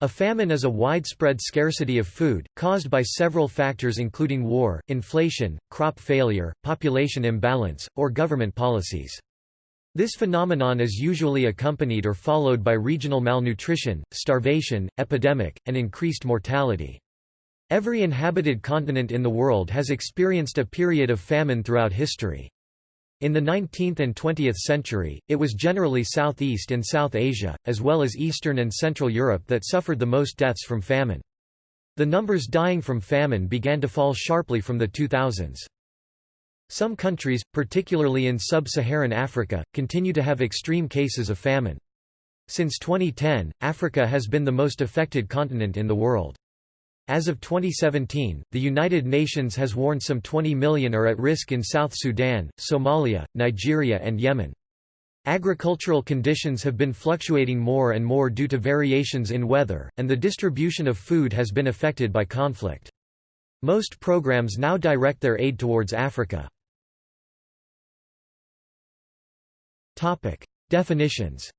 A famine is a widespread scarcity of food, caused by several factors including war, inflation, crop failure, population imbalance, or government policies. This phenomenon is usually accompanied or followed by regional malnutrition, starvation, epidemic, and increased mortality. Every inhabited continent in the world has experienced a period of famine throughout history. In the 19th and 20th century, it was generally Southeast and South Asia, as well as Eastern and Central Europe that suffered the most deaths from famine. The numbers dying from famine began to fall sharply from the 2000s. Some countries, particularly in sub-Saharan Africa, continue to have extreme cases of famine. Since 2010, Africa has been the most affected continent in the world. As of 2017, the United Nations has warned some 20 million are at risk in South Sudan, Somalia, Nigeria and Yemen. Agricultural conditions have been fluctuating more and more due to variations in weather, and the distribution of food has been affected by conflict. Most programs now direct their aid towards Africa. Definitions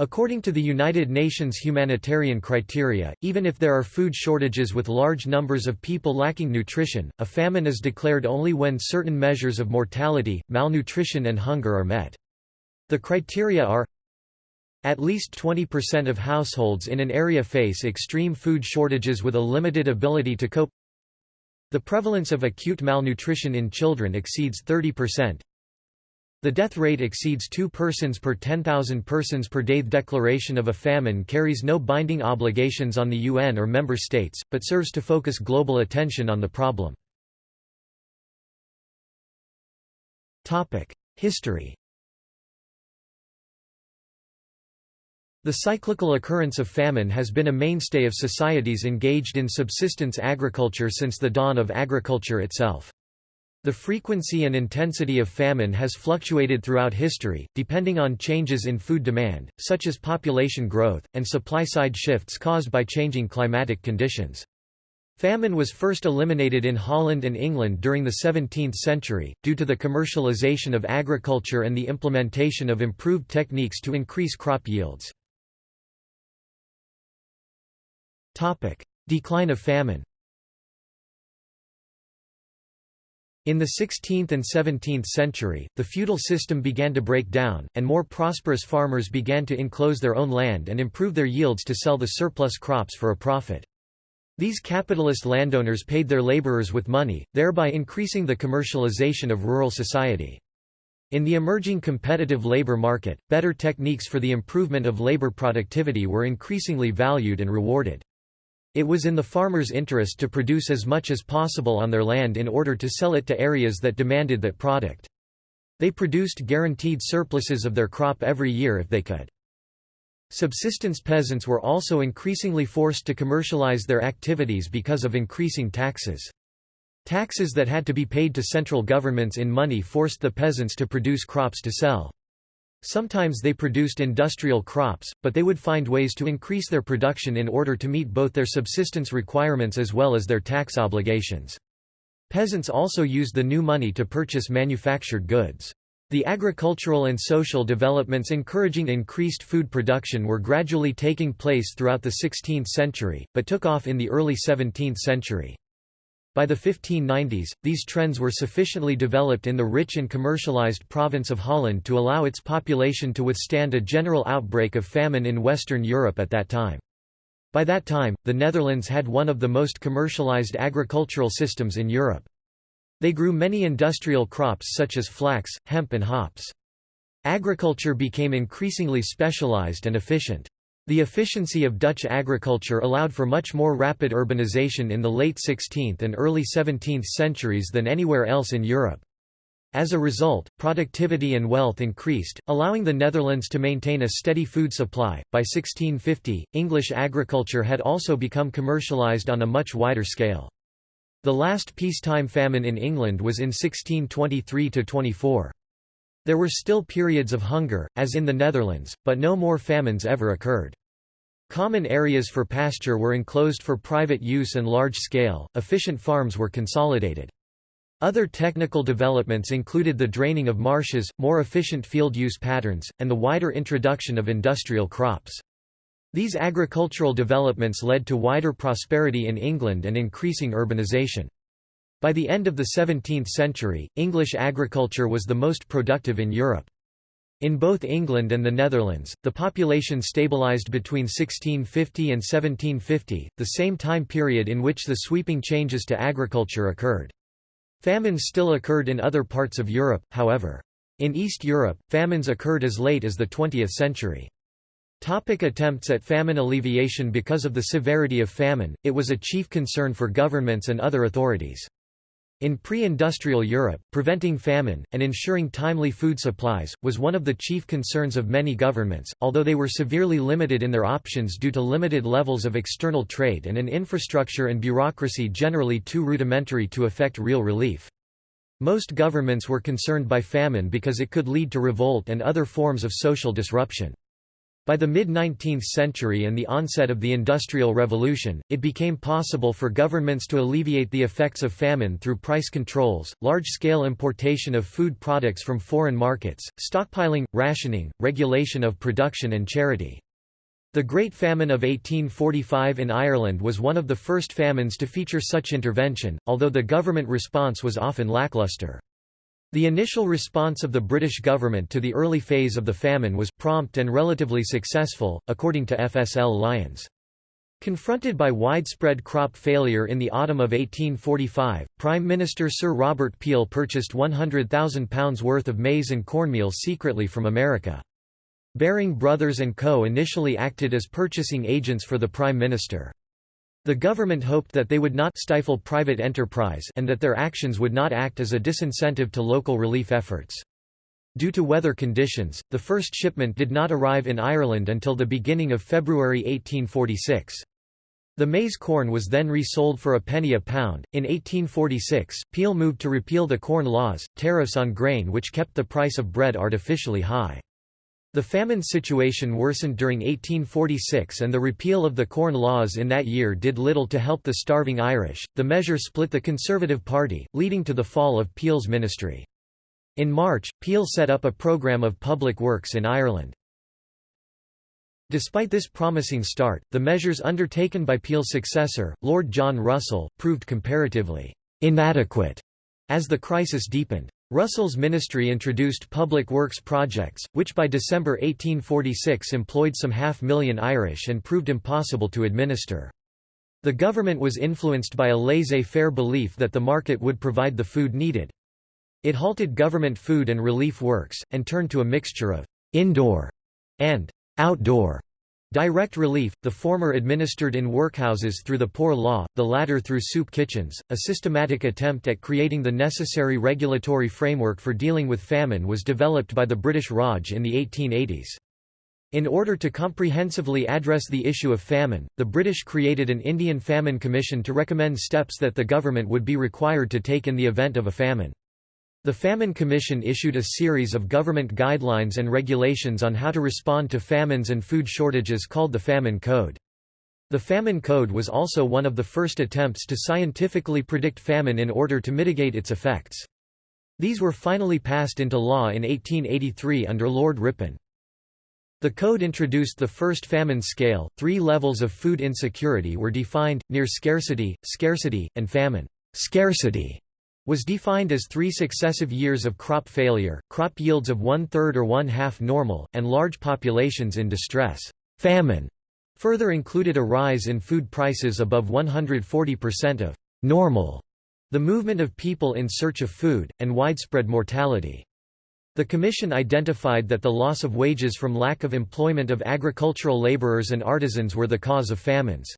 According to the United Nations humanitarian criteria, even if there are food shortages with large numbers of people lacking nutrition, a famine is declared only when certain measures of mortality, malnutrition and hunger are met. The criteria are at least 20% of households in an area face extreme food shortages with a limited ability to cope The prevalence of acute malnutrition in children exceeds 30%, the death rate exceeds 2 persons per 10,000 persons per day. The declaration of a famine carries no binding obligations on the UN or member states, but serves to focus global attention on the problem. History The cyclical occurrence of famine has been a mainstay of societies engaged in subsistence agriculture since the dawn of agriculture itself. The frequency and intensity of famine has fluctuated throughout history, depending on changes in food demand, such as population growth, and supply-side shifts caused by changing climatic conditions. Famine was first eliminated in Holland and England during the 17th century, due to the commercialization of agriculture and the implementation of improved techniques to increase crop yields. Decline of famine In the 16th and 17th century, the feudal system began to break down, and more prosperous farmers began to enclose their own land and improve their yields to sell the surplus crops for a profit. These capitalist landowners paid their laborers with money, thereby increasing the commercialization of rural society. In the emerging competitive labor market, better techniques for the improvement of labor productivity were increasingly valued and rewarded. It was in the farmers' interest to produce as much as possible on their land in order to sell it to areas that demanded that product. They produced guaranteed surpluses of their crop every year if they could. Subsistence peasants were also increasingly forced to commercialize their activities because of increasing taxes. Taxes that had to be paid to central governments in money forced the peasants to produce crops to sell. Sometimes they produced industrial crops, but they would find ways to increase their production in order to meet both their subsistence requirements as well as their tax obligations. Peasants also used the new money to purchase manufactured goods. The agricultural and social developments encouraging increased food production were gradually taking place throughout the 16th century, but took off in the early 17th century. By the 1590s, these trends were sufficiently developed in the rich and commercialized province of Holland to allow its population to withstand a general outbreak of famine in Western Europe at that time. By that time, the Netherlands had one of the most commercialized agricultural systems in Europe. They grew many industrial crops such as flax, hemp and hops. Agriculture became increasingly specialized and efficient. The efficiency of Dutch agriculture allowed for much more rapid urbanization in the late 16th and early 17th centuries than anywhere else in Europe. As a result, productivity and wealth increased, allowing the Netherlands to maintain a steady food supply. By 1650, English agriculture had also become commercialized on a much wider scale. The last peacetime famine in England was in 1623 24. There were still periods of hunger, as in the Netherlands, but no more famines ever occurred. Common areas for pasture were enclosed for private use and large-scale, efficient farms were consolidated. Other technical developments included the draining of marshes, more efficient field use patterns, and the wider introduction of industrial crops. These agricultural developments led to wider prosperity in England and increasing urbanisation. By the end of the 17th century, English agriculture was the most productive in Europe. In both England and the Netherlands, the population stabilised between 1650 and 1750, the same time period in which the sweeping changes to agriculture occurred. Famines still occurred in other parts of Europe, however. In East Europe, famines occurred as late as the 20th century. Topic attempts at famine alleviation Because of the severity of famine, it was a chief concern for governments and other authorities. In pre-industrial Europe, preventing famine, and ensuring timely food supplies, was one of the chief concerns of many governments, although they were severely limited in their options due to limited levels of external trade and an infrastructure and bureaucracy generally too rudimentary to effect real relief. Most governments were concerned by famine because it could lead to revolt and other forms of social disruption. By the mid-19th century and the onset of the Industrial Revolution, it became possible for governments to alleviate the effects of famine through price controls, large-scale importation of food products from foreign markets, stockpiling, rationing, regulation of production and charity. The Great Famine of 1845 in Ireland was one of the first famines to feature such intervention, although the government response was often lackluster. The initial response of the British government to the early phase of the famine was prompt and relatively successful, according to FSL Lyons. Confronted by widespread crop failure in the autumn of 1845, Prime Minister Sir Robert Peel purchased £100,000 worth of maize and cornmeal secretly from America. Baring Brothers & Co. initially acted as purchasing agents for the Prime Minister. The government hoped that they would not stifle private enterprise and that their actions would not act as a disincentive to local relief efforts. Due to weather conditions, the first shipment did not arrive in Ireland until the beginning of February 1846. The maize corn was then resold for a penny a pound. In 1846, Peel moved to repeal the Corn Laws, tariffs on grain which kept the price of bread artificially high. The famine situation worsened during 1846 and the repeal of the Corn Laws in that year did little to help the starving Irish. The measure split the Conservative Party, leading to the fall of Peel's ministry. In March, Peel set up a programme of public works in Ireland. Despite this promising start, the measures undertaken by Peel's successor, Lord John Russell, proved comparatively inadequate as the crisis deepened. Russell's ministry introduced public works projects, which by December 1846 employed some half-million Irish and proved impossible to administer. The government was influenced by a laissez-faire belief that the market would provide the food needed. It halted government food and relief works, and turned to a mixture of «indoor» and «outdoor» Direct relief, the former administered in workhouses through the Poor Law, the latter through soup kitchens. A systematic attempt at creating the necessary regulatory framework for dealing with famine was developed by the British Raj in the 1880s. In order to comprehensively address the issue of famine, the British created an Indian Famine Commission to recommend steps that the government would be required to take in the event of a famine. The Famine Commission issued a series of government guidelines and regulations on how to respond to famines and food shortages called the Famine Code. The Famine Code was also one of the first attempts to scientifically predict famine in order to mitigate its effects. These were finally passed into law in 1883 under Lord Ripon. The code introduced the first famine scale. Three levels of food insecurity were defined: near scarcity, scarcity, and famine. Scarcity was defined as three successive years of crop failure, crop yields of one-third or one-half normal, and large populations in distress. Famine further included a rise in food prices above 140% of normal, the movement of people in search of food, and widespread mortality. The Commission identified that the loss of wages from lack of employment of agricultural laborers and artisans were the cause of famines.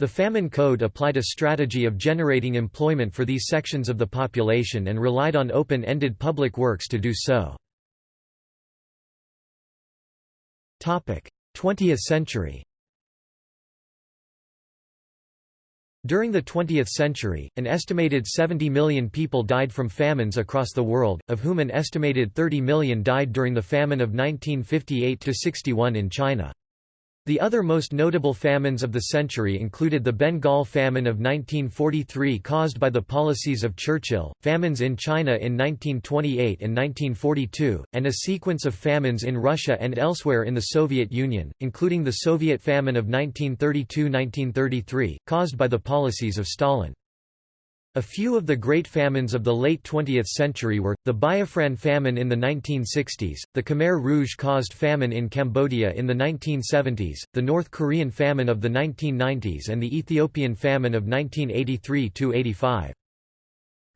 The Famine Code applied a strategy of generating employment for these sections of the population and relied on open-ended public works to do so. 20th century During the 20th century, an estimated 70 million people died from famines across the world, of whom an estimated 30 million died during the famine of 1958–61 in China. The other most notable famines of the century included the Bengal famine of 1943 caused by the policies of Churchill, famines in China in 1928 and 1942, and a sequence of famines in Russia and elsewhere in the Soviet Union, including the Soviet famine of 1932–1933, caused by the policies of Stalin. A few of the great famines of the late 20th century were, the Biafran famine in the 1960s, the Khmer Rouge-caused famine in Cambodia in the 1970s, the North Korean famine of the 1990s and the Ethiopian famine of 1983–85.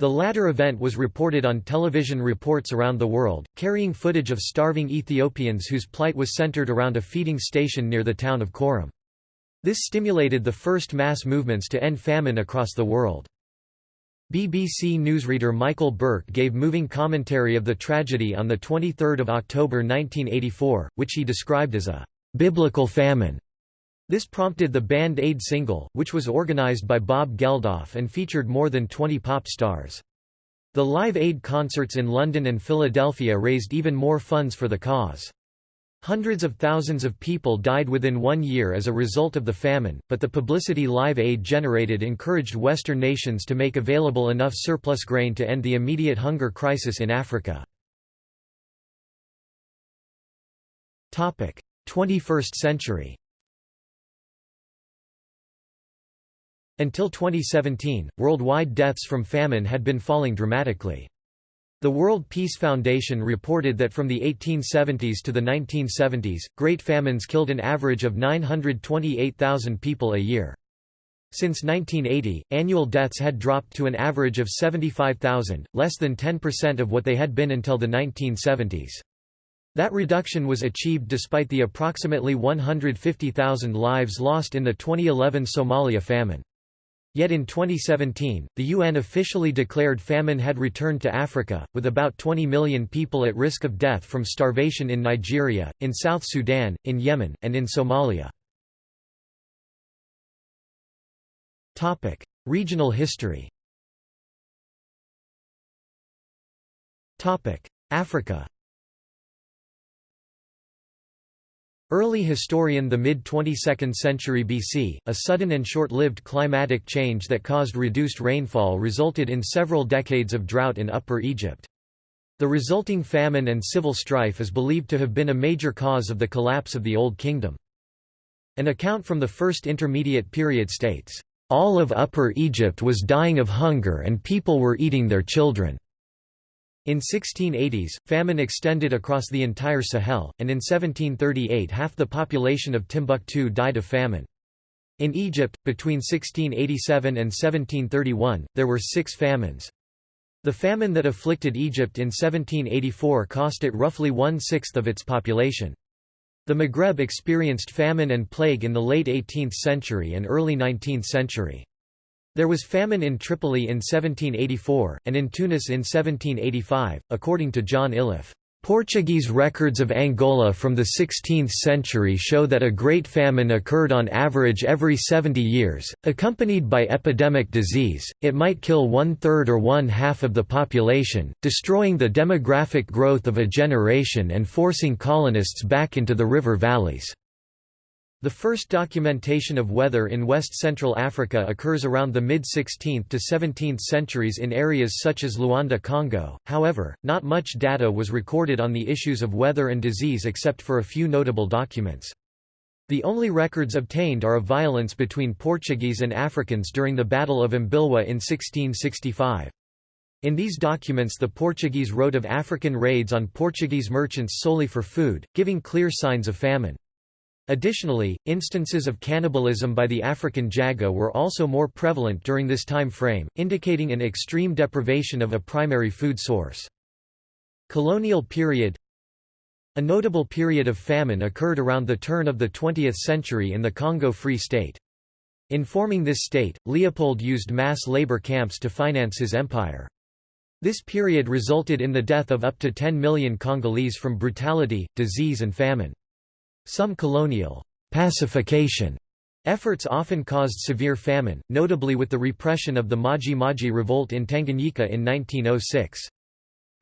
The latter event was reported on television reports around the world, carrying footage of starving Ethiopians whose plight was centered around a feeding station near the town of Korem. This stimulated the first mass movements to end famine across the world. BBC newsreader Michael Buerk gave moving commentary of the tragedy on 23 October 1984, which he described as a «biblical famine». This prompted the Band Aid single, which was organized by Bob Geldof and featured more than 20 pop stars. The Live Aid concerts in London and Philadelphia raised even more funds for the cause. Hundreds of thousands of people died within one year as a result of the famine, but the publicity Live Aid generated encouraged Western nations to make available enough surplus grain to end the immediate hunger crisis in Africa. 21st century Until 2017, worldwide deaths from famine had been falling dramatically. The World Peace Foundation reported that from the 1870s to the 1970s, Great Famines killed an average of 928,000 people a year. Since 1980, annual deaths had dropped to an average of 75,000, less than 10% of what they had been until the 1970s. That reduction was achieved despite the approximately 150,000 lives lost in the 2011 Somalia famine. Yet in 2017, the UN officially declared famine had returned to Africa, with about 20 million people at risk of death from starvation in Nigeria, in South Sudan, in Yemen, and in Somalia. Topic: Regional history Topic: Africa Early historian The mid-22nd century BC, a sudden and short-lived climatic change that caused reduced rainfall resulted in several decades of drought in Upper Egypt. The resulting famine and civil strife is believed to have been a major cause of the collapse of the Old Kingdom. An account from the First Intermediate Period states, "...all of Upper Egypt was dying of hunger and people were eating their children." In 1680s, famine extended across the entire Sahel, and in 1738 half the population of Timbuktu died of famine. In Egypt, between 1687 and 1731, there were six famines. The famine that afflicted Egypt in 1784 cost it roughly one-sixth of its population. The Maghreb experienced famine and plague in the late 18th century and early 19th century. There was famine in Tripoli in 1784, and in Tunis in 1785, according to John Iliffe. Portuguese records of Angola from the 16th century show that a great famine occurred on average every 70 years, accompanied by epidemic disease. It might kill one third or one half of the population, destroying the demographic growth of a generation and forcing colonists back into the river valleys. The first documentation of weather in west-central Africa occurs around the mid-16th to 17th centuries in areas such as Luanda Congo, however, not much data was recorded on the issues of weather and disease except for a few notable documents. The only records obtained are of violence between Portuguese and Africans during the Battle of Mbwila in 1665. In these documents the Portuguese wrote of African raids on Portuguese merchants solely for food, giving clear signs of famine. Additionally, instances of cannibalism by the African jaga were also more prevalent during this time frame, indicating an extreme deprivation of a primary food source. Colonial period A notable period of famine occurred around the turn of the 20th century in the Congo Free State. In forming this state, Leopold used mass labor camps to finance his empire. This period resulted in the death of up to 10 million Congolese from brutality, disease and famine. Some colonial pacification efforts often caused severe famine, notably with the repression of the Maji Maji revolt in Tanganyika in 1906.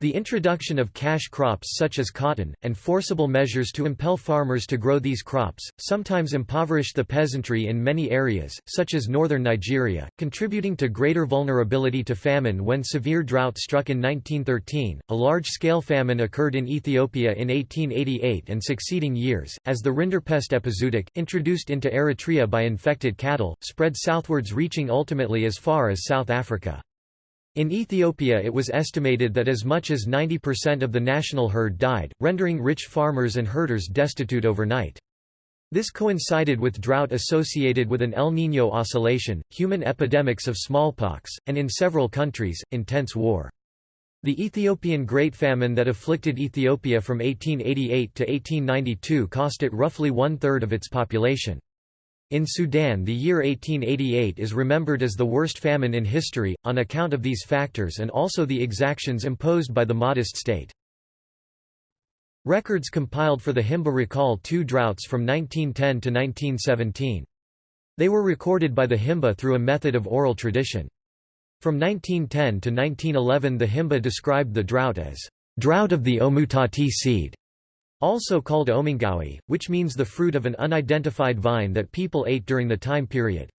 The introduction of cash crops such as cotton, and forcible measures to impel farmers to grow these crops, sometimes impoverished the peasantry in many areas, such as northern Nigeria, contributing to greater vulnerability to famine when severe drought struck in 1913. A large scale famine occurred in Ethiopia in 1888 and succeeding years, as the Rinderpest epizootic, introduced into Eritrea by infected cattle, spread southwards, reaching ultimately as far as South Africa. In Ethiopia it was estimated that as much as 90% of the national herd died, rendering rich farmers and herders destitute overnight. This coincided with drought associated with an El Niño oscillation, human epidemics of smallpox, and in several countries, intense war. The Ethiopian Great Famine that afflicted Ethiopia from 1888 to 1892 cost it roughly one-third of its population. In Sudan the year 1888 is remembered as the worst famine in history, on account of these factors and also the exactions imposed by the Mahdist state. Records compiled for the Himba recall two droughts from 1910 to 1917. They were recorded by the Himba through a method of oral tradition. From 1910 to 1911 the Himba described the drought as, "...drought of the Omutati seed", also called omingawi, which means the fruit of an unidentified vine that people ate during the time period.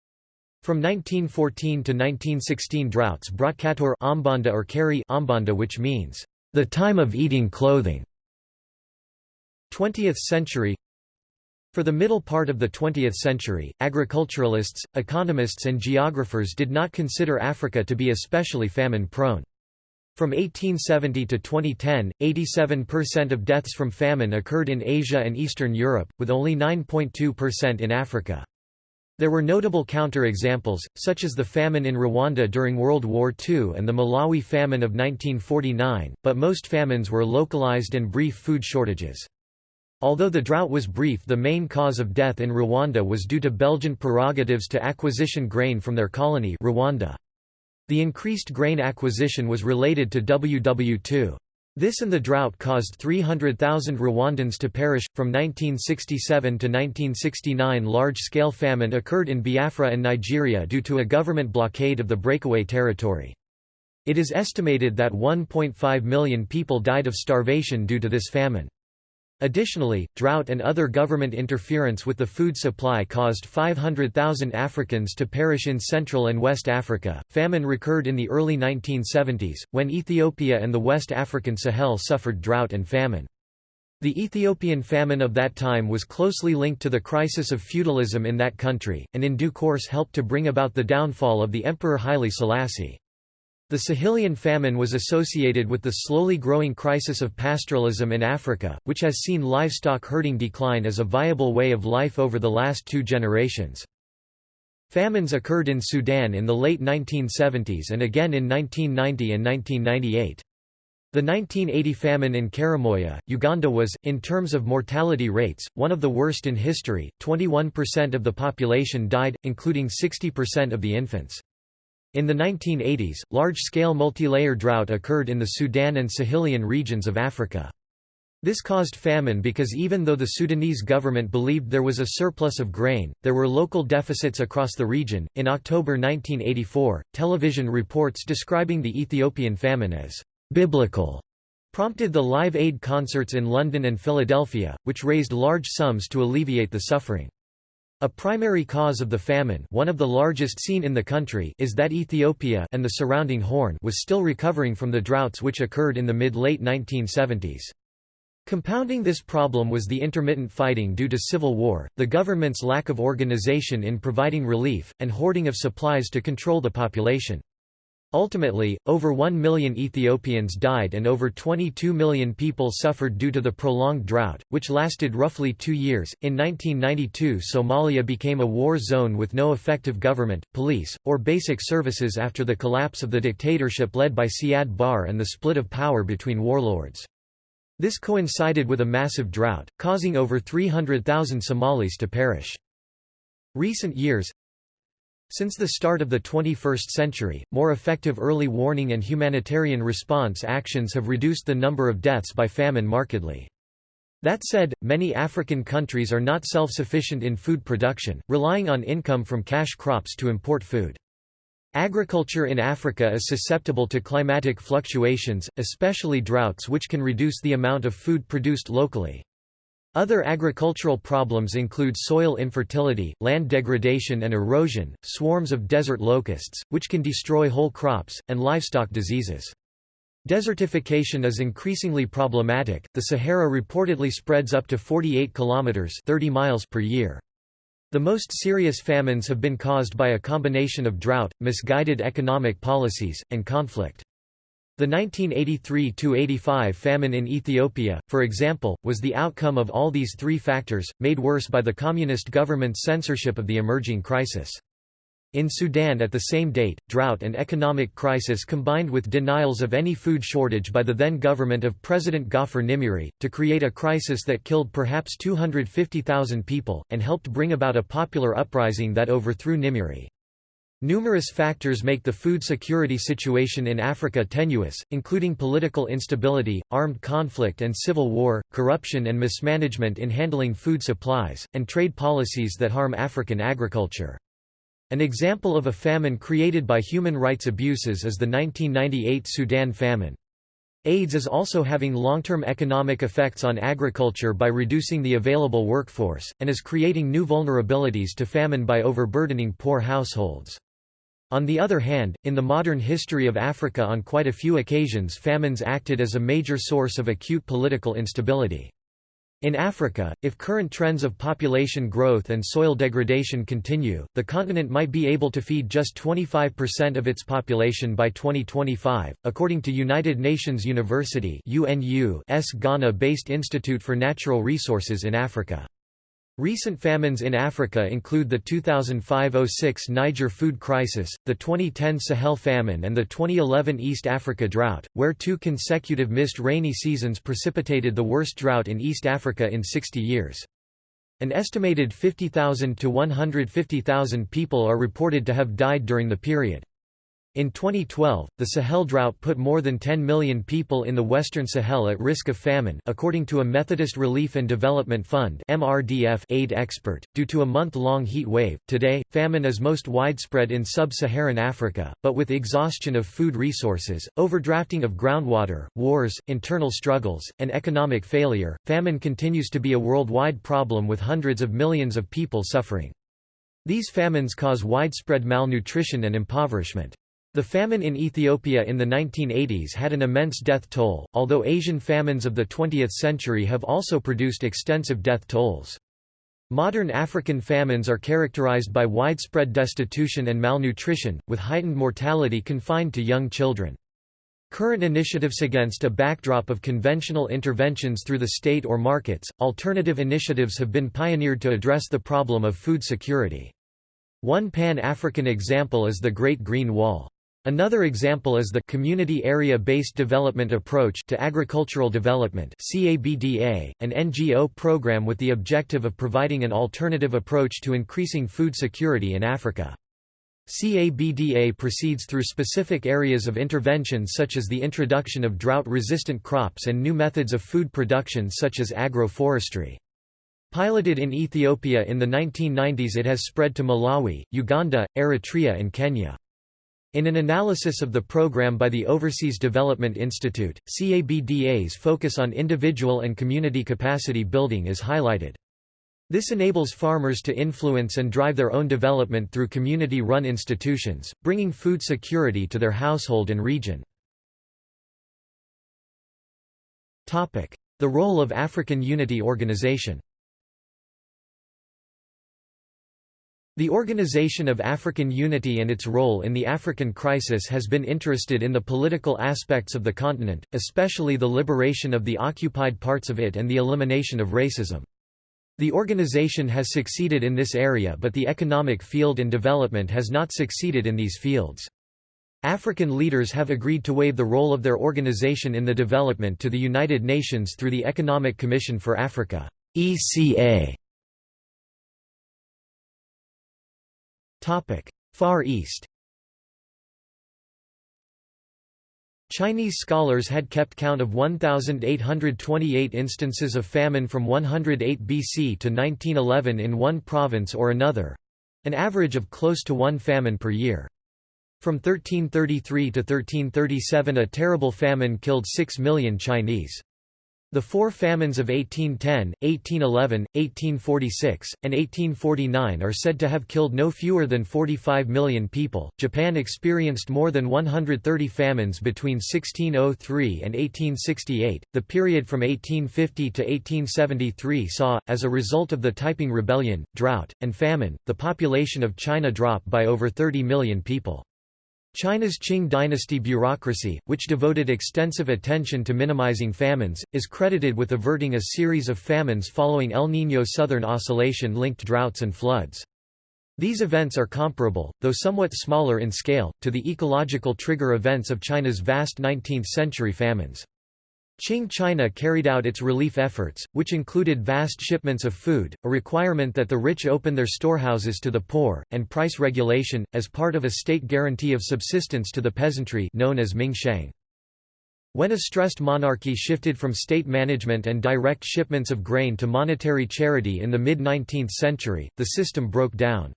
From 1914 to 1916 droughts brought Kator Ombanda or Kari Ombanda which means, the time of eating clothing. 20th century For the middle part of the 20th century, agriculturalists, economists and geographers did not consider Africa to be especially famine-prone. From 1870 to 2010, 87% of deaths from famine occurred in Asia and Eastern Europe, with only 9.2% in Africa. There were notable counterexamples, such as the famine in Rwanda during World War II and the Malawi famine of 1949, but most famines were localized and brief food shortages. Although the drought was brief the main cause of death in Rwanda was due to Belgian prerogatives to acquisition grain from their colony Rwanda. The increased grain acquisition was related to WW2. This and the drought caused 300,000 Rwandans to perish. From 1967 to 1969, large scale famine occurred in Biafra and Nigeria due to a government blockade of the breakaway territory. It is estimated that 1.5 million people died of starvation due to this famine. Additionally, drought and other government interference with the food supply caused 500,000 Africans to perish in Central and West Africa. Famine recurred in the early 1970s, when Ethiopia and the West African Sahel suffered drought and famine. The Ethiopian famine of that time was closely linked to the crisis of feudalism in that country, and in due course helped to bring about the downfall of the Emperor Haile Selassie. The Sahelian famine was associated with the slowly growing crisis of pastoralism in Africa, which has seen livestock herding decline as a viable way of life over the last two generations. Famines occurred in Sudan in the late 1970s and again in 1990 and 1998. The 1980 famine in Karamoja, Uganda was, in terms of mortality rates, one of the worst in history, 21% of the population died, including 60% of the infants. In the 1980s, large-scale multilayer drought occurred in the Sudan and Sahelian regions of Africa. This caused famine because even though the Sudanese government believed there was a surplus of grain, there were local deficits across the region. In October 1984, television reports describing the Ethiopian famine as biblical prompted the Live Aid concerts in London and Philadelphia, which raised large sums to alleviate the suffering. A primary cause of the famine one of the largest seen in the country is that Ethiopia and the surrounding Horn was still recovering from the droughts which occurred in the mid-late 1970s. Compounding this problem was the intermittent fighting due to civil war, the government's lack of organization in providing relief, and hoarding of supplies to control the population. Ultimately, over 1 million Ethiopians died and over 22 million people suffered due to the prolonged drought, which lasted roughly two years. In 1992, Somalia became a war zone with no effective government, police, or basic services after the collapse of the dictatorship led by Siad Barre and the split of power between warlords. This coincided with a massive drought, causing over 300,000 Somalis to perish. Recent years, since the start of the 21st century, more effective early warning and humanitarian response actions have reduced the number of deaths by famine markedly. That said, many African countries are not self-sufficient in food production, relying on income from cash crops to import food. Agriculture in Africa is susceptible to climatic fluctuations, especially droughts which can reduce the amount of food produced locally. Other agricultural problems include soil infertility, land degradation and erosion, swarms of desert locusts, which can destroy whole crops, and livestock diseases. Desertification is increasingly problematic. The Sahara reportedly spreads up to 48 kilometers 30 miles per year. The most serious famines have been caused by a combination of drought, misguided economic policies, and conflict. The 1983–85 famine in Ethiopia, for example, was the outcome of all these three factors, made worse by the communist government's censorship of the emerging crisis. In Sudan at the same date, drought and economic crisis combined with denials of any food shortage by the then government of President Gaafar Nimeiry, to create a crisis that killed perhaps 250,000 people, and helped bring about a popular uprising that overthrew Nimiri. Numerous factors make the food security situation in Africa tenuous, including political instability, armed conflict and civil war, corruption and mismanagement in handling food supplies, and trade policies that harm African agriculture. An example of a famine created by human rights abuses is the 1998 Sudan famine. AIDS is also having long-term economic effects on agriculture by reducing the available workforce, and is creating new vulnerabilities to famine by overburdening poor households. On the other hand, in the modern history of Africa on quite a few occasions famines acted as a major source of acute political instability. In Africa, if current trends of population growth and soil degradation continue, the continent might be able to feed just 25% of its population by 2025, according to United Nations University UNU's Ghana-based Institute for Natural Resources in Africa. Recent famines in Africa include the 2005–06 Niger food crisis, the 2010 Sahel famine and the 2011 East Africa drought, where two consecutive missed rainy seasons precipitated the worst drought in East Africa in 60 years. An estimated 50,000 to 150,000 people are reported to have died during the period. In 2012, the Sahel drought put more than 10 million people in the Western Sahel at risk of famine according to a Methodist Relief and Development Fund MRDF aid expert, due to a month-long heat wave. Today, famine is most widespread in sub-Saharan Africa, but with exhaustion of food resources, overdrafting of groundwater, wars, internal struggles, and economic failure, famine continues to be a worldwide problem with hundreds of millions of people suffering. These famines cause widespread malnutrition and impoverishment. The famine in Ethiopia in the 1980s had an immense death toll, although Asian famines of the 20th century have also produced extensive death tolls. Modern African famines are characterized by widespread destitution and malnutrition, with heightened mortality confined to young children. Current initiatives against a backdrop of conventional interventions through the state or markets, alternative initiatives have been pioneered to address the problem of food security. One Pan-African example is the Great Green Wall. Another example is the Community Area-Based Development Approach to Agricultural Development CABDA, an NGO program with the objective of providing an alternative approach to increasing food security in Africa. CABDA proceeds through specific areas of intervention such as the introduction of drought-resistant crops and new methods of food production such as agroforestry. Piloted in Ethiopia in the 1990s it has spread to Malawi, Uganda, Eritrea and Kenya. In an analysis of the program by the Overseas Development Institute, CABDA's focus on individual and community capacity building is highlighted. This enables farmers to influence and drive their own development through community-run institutions, bringing food security to their household and region. The role of African Unity Organization The Organization of African Unity and its role in the African crisis has been interested in the political aspects of the continent, especially the liberation of the occupied parts of it and the elimination of racism. The organization has succeeded in this area but the economic field and development has not succeeded in these fields. African leaders have agreed to waive the role of their organization in the development to the United Nations through the Economic Commission for Africa ECA. Far East Chinese scholars had kept count of 1,828 instances of famine from 108 BC to 1911 in one province or another—an average of close to one famine per year. From 1333 to 1337 a terrible famine killed 6 million Chinese. The four famines of 1810, 1811, 1846, and 1849 are said to have killed no fewer than 45 million people. Japan experienced more than 130 famines between 1603 and 1868. The period from 1850 to 1873 saw, as a result of the Taiping Rebellion, drought, and famine, the population of China drop by over 30 million people. China's Qing dynasty bureaucracy, which devoted extensive attention to minimizing famines, is credited with averting a series of famines following El Niño Southern Oscillation-linked droughts and floods. These events are comparable, though somewhat smaller in scale, to the ecological trigger events of China's vast 19th-century famines. Qing China carried out its relief efforts, which included vast shipments of food, a requirement that the rich open their storehouses to the poor, and price regulation, as part of a state guarantee of subsistence to the peasantry known as Mingsheng. When a stressed monarchy shifted from state management and direct shipments of grain to monetary charity in the mid-19th century, the system broke down.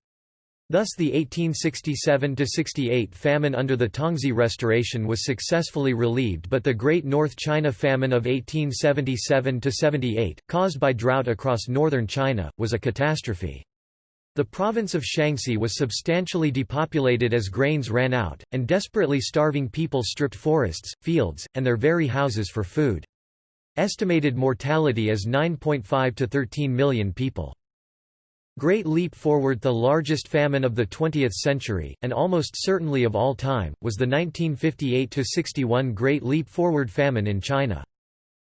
Thus the 1867–68 famine under the Tongzhi Restoration was successfully relieved but the Great North China Famine of 1877–78, caused by drought across northern China, was a catastrophe. The province of Shaanxi was substantially depopulated as grains ran out, and desperately starving people stripped forests, fields, and their very houses for food. Estimated mortality is 9.5 to 13 million people. Great Leap Forward The largest famine of the 20th century, and almost certainly of all time, was the 1958–61 Great Leap Forward famine in China.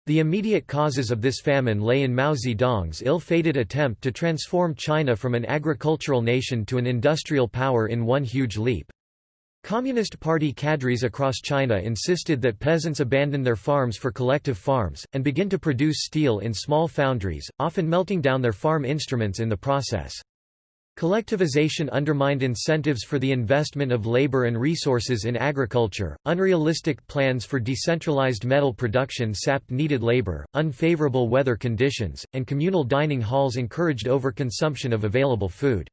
The immediate causes of this famine lay in Mao Zedong's ill-fated attempt to transform China from an agricultural nation to an industrial power in one huge leap. Communist Party cadres across China insisted that peasants abandon their farms for collective farms, and begin to produce steel in small foundries, often melting down their farm instruments in the process. Collectivization undermined incentives for the investment of labor and resources in agriculture, unrealistic plans for decentralized metal production sapped needed labor, unfavorable weather conditions, and communal dining halls encouraged overconsumption of available food.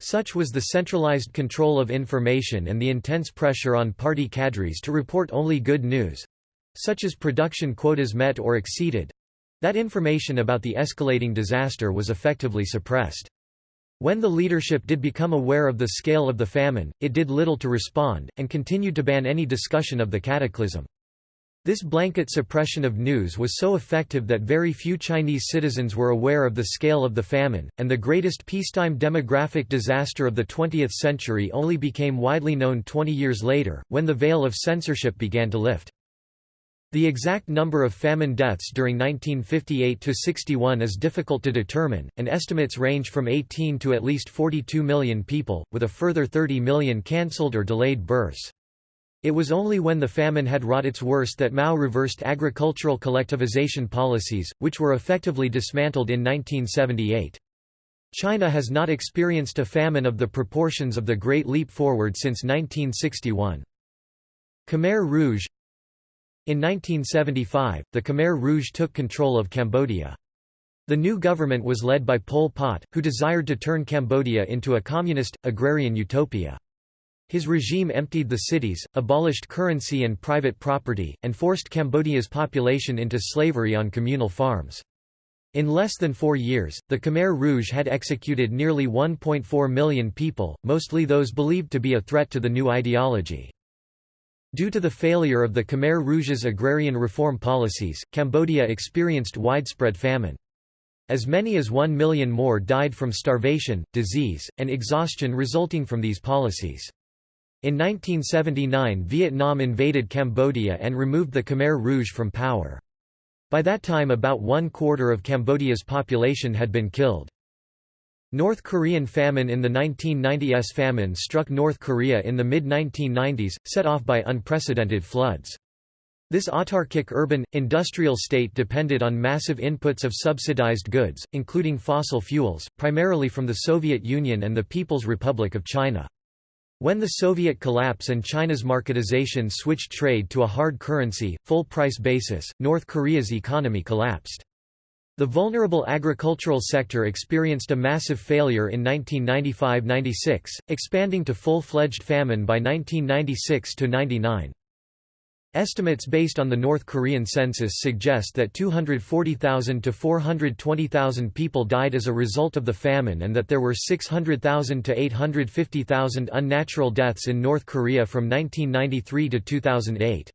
Such was the centralized control of information and the intense pressure on party cadres to report only good news—such as production quotas met or exceeded—that information about the escalating disaster was effectively suppressed. When the leadership did become aware of the scale of the famine, it did little to respond, and continued to ban any discussion of the cataclysm. This blanket suppression of news was so effective that very few Chinese citizens were aware of the scale of the famine, and the greatest peacetime demographic disaster of the 20th century only became widely known 20 years later, when the veil of censorship began to lift. The exact number of famine deaths during 1958–61 is difficult to determine, and estimates range from 18 to at least 42 million people, with a further 30 million cancelled or delayed births. It was only when the famine had wrought its worst that Mao reversed agricultural collectivization policies, which were effectively dismantled in 1978. China has not experienced a famine of the proportions of the Great Leap Forward since 1961. Khmer Rouge In 1975, the Khmer Rouge took control of Cambodia. The new government was led by Pol Pot, who desired to turn Cambodia into a communist, agrarian utopia. His regime emptied the cities, abolished currency and private property, and forced Cambodia's population into slavery on communal farms. In less than four years, the Khmer Rouge had executed nearly 1.4 million people, mostly those believed to be a threat to the new ideology. Due to the failure of the Khmer Rouge's agrarian reform policies, Cambodia experienced widespread famine. As many as one million more died from starvation, disease, and exhaustion resulting from these policies. In 1979 Vietnam invaded Cambodia and removed the Khmer Rouge from power. By that time about one quarter of Cambodia's population had been killed. North Korean famine In the 1990s famine struck North Korea in the mid-1990s, set off by unprecedented floods. This autarkic urban, industrial state depended on massive inputs of subsidized goods, including fossil fuels, primarily from the Soviet Union and the People's Republic of China. When the Soviet collapse and China's marketization switched trade to a hard currency, full-price basis, North Korea's economy collapsed. The vulnerable agricultural sector experienced a massive failure in 1995–96, expanding to full-fledged famine by 1996–99. Estimates based on the North Korean census suggest that 240,000 to 420,000 people died as a result of the famine and that there were 600,000 to 850,000 unnatural deaths in North Korea from 1993 to 2008.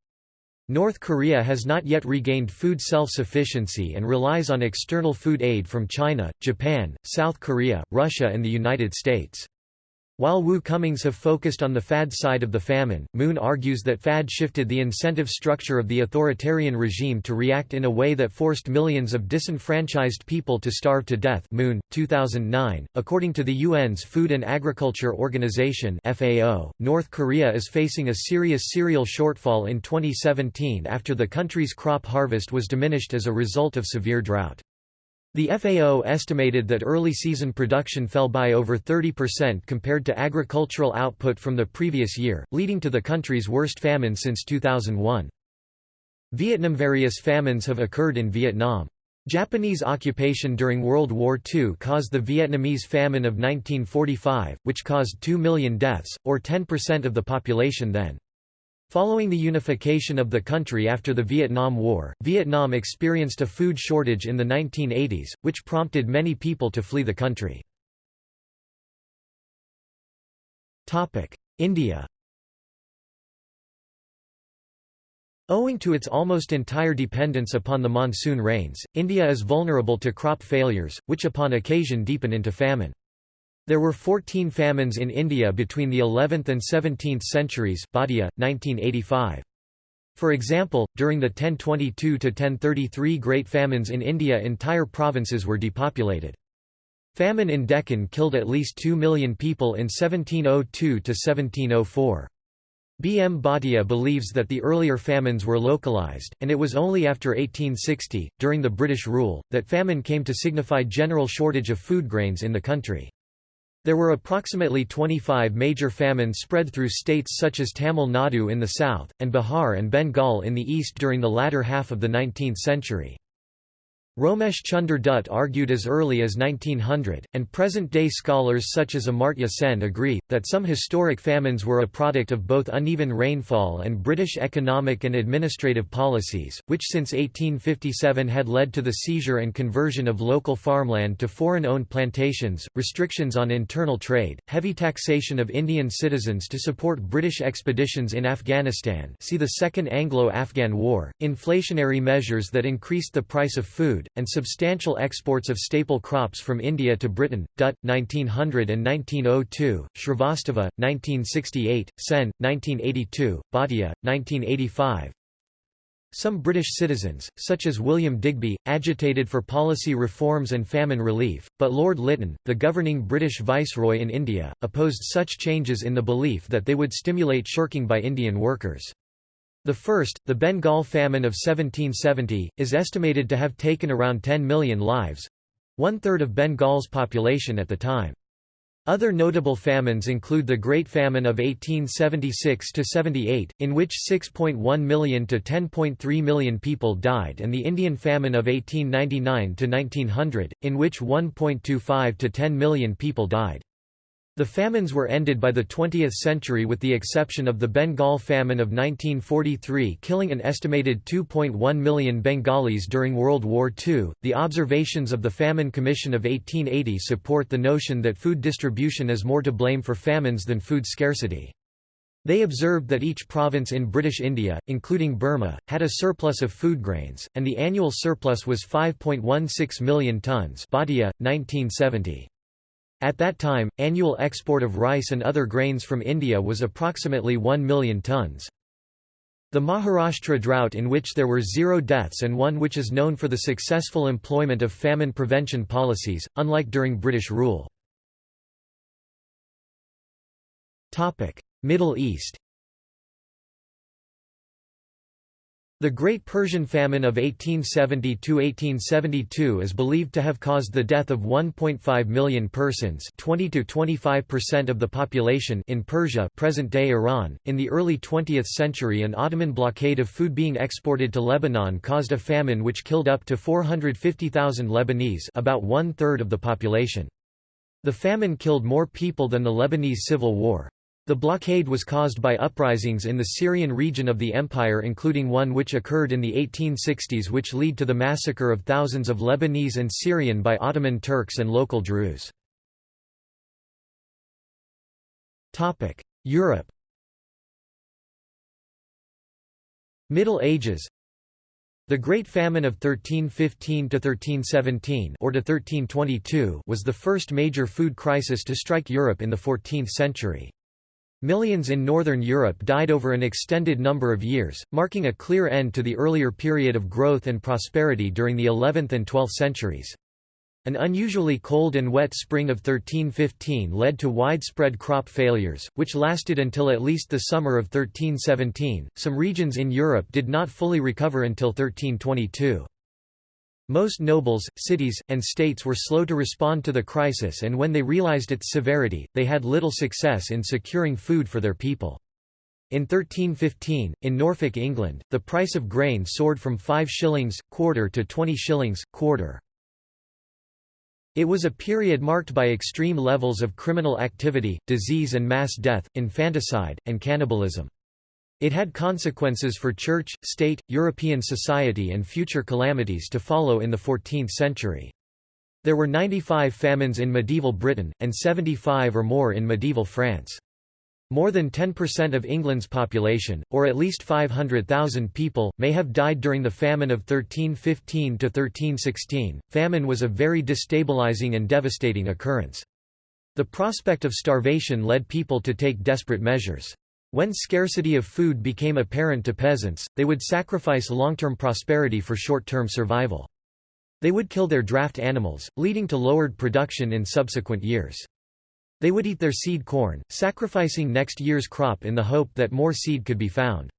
North Korea has not yet regained food self-sufficiency and relies on external food aid from China, Japan, South Korea, Russia and the United States. While Woo-Cumings have focused on the FAD side of the famine, Moon argues that FAD shifted the incentive structure of the authoritarian regime to react in a way that forced millions of disenfranchised people to starve to death Moon, 2009. According to the UN's Food and Agriculture Organization FAO, North Korea is facing a serious cereal shortfall in 2017 after the country's crop harvest was diminished as a result of severe drought. The FAO estimated that early season production fell by over 30% compared to agricultural output from the previous year, leading to the country's worst famine since 2001. Vietnam Various famines have occurred in Vietnam. Japanese occupation during World War II caused the Vietnamese famine of 1945, which caused 2 million deaths, or 10% of the population then. Following the unification of the country after the Vietnam War, Vietnam experienced a food shortage in the 1980s, which prompted many people to flee the country. India Owing to its almost entire dependence upon the monsoon rains, India is vulnerable to crop failures, which upon occasion deepen into famine. There were 14 famines in India between the 11th and 17th centuries Bhatia, 1985. For example, during the 1022 to 1033 Great Famines in India entire provinces were depopulated. Famine in Deccan killed at least 2 million people in 1702–1704. B. M. Bhatia believes that the earlier famines were localized, and it was only after 1860, during the British rule, that famine came to signify general shortage of food grains in the country. There were approximately 25 major famines spread through states such as Tamil Nadu in the south, and Bihar and Bengal in the east during the latter half of the 19th century. Romesh Chunder Dutt argued as early as 1900, and present-day scholars such as Amartya Sen agree, that some historic famines were a product of both uneven rainfall and British economic and administrative policies, which since 1857 had led to the seizure and conversion of local farmland to foreign-owned plantations, restrictions on internal trade, heavy taxation of Indian citizens to support British expeditions in Afghanistan see the Second Anglo-Afghan War, inflationary measures that increased the price of food, food, and substantial exports of staple crops from India to Britain. Dutt, 1900 and 1902, Shrivastava, 1968, Sen, 1982, Bhatia, 1985. Some British citizens, such as William Digby, agitated for policy reforms and famine relief, but Lord Lytton, the governing British viceroy in India, opposed such changes in the belief that they would stimulate shirking by Indian workers. The first, the Bengal famine of 1770, is estimated to have taken around 10 million lives—one-third of Bengal's population at the time. Other notable famines include the Great Famine of 1876–78, in which 6.1 million to 10.3 million people died and the Indian Famine of 1899–1900, in which 1.25 to 10 million people died. The famines were ended by the 20th century with the exception of the Bengal famine of 1943 killing an estimated 2.1 million Bengalis during World War II. The observations of the Famine Commission of 1880 support the notion that food distribution is more to blame for famines than food scarcity. They observed that each province in British India, including Burma, had a surplus of food grains, and the annual surplus was 5.16 million tonnes Bhatia, 1970. At that time, annual export of rice and other grains from India was approximately 1 million tons. The Maharashtra drought in which there were zero deaths and one which is known for the successful employment of famine prevention policies, unlike during British rule. Middle East The Great Persian Famine of 1870–1872 is believed to have caused the death of 1.5 million persons 20–25% of the population in Persia present-day Iran. .In the early 20th century an Ottoman blockade of food being exported to Lebanon caused a famine which killed up to 450,000 Lebanese about one-third of the population. The famine killed more people than the Lebanese Civil War. The blockade was caused by uprisings in the Syrian region of the empire including one which occurred in the 1860s which led to the massacre of thousands of Lebanese and Syrian by Ottoman Turks and local Druze. Europe Middle Ages the Great Famine of 1315–1317 or to 1322 was the first major food crisis to strike Europe in the 14th century. Millions in Northern Europe died over an extended number of years, marking a clear end to the earlier period of growth and prosperity during the 11th and 12th centuries. An unusually cold and wet spring of 1315 led to widespread crop failures, which lasted until at least the summer of 1317. Some regions in Europe did not fully recover until 1322. Most nobles, cities, and states were slow to respond to the crisis and when they realized its severity, they had little success in securing food for their people. In 1315, in Norfolk, England, the price of grain soared from 5 shillings, quarter to 20 shillings, quarter. It was a period marked by extreme levels of criminal activity, disease and mass death, infanticide, and cannibalism. It had consequences for church, state, European society and future calamities to follow in the 14th century. There were 95 famines in medieval Britain, and 75 or more in medieval France. More than 10% of England's population, or at least 500,000 people, may have died during the famine of 1315 to 1316. Famine was a very destabilizing and devastating occurrence. The prospect of starvation led people to take desperate measures. When scarcity of food became apparent to peasants, they would sacrifice long-term prosperity for short-term survival. They would kill their draft animals, leading to lowered production in subsequent years. They would eat their seed corn, sacrificing next year's crop in the hope that more seed could be found.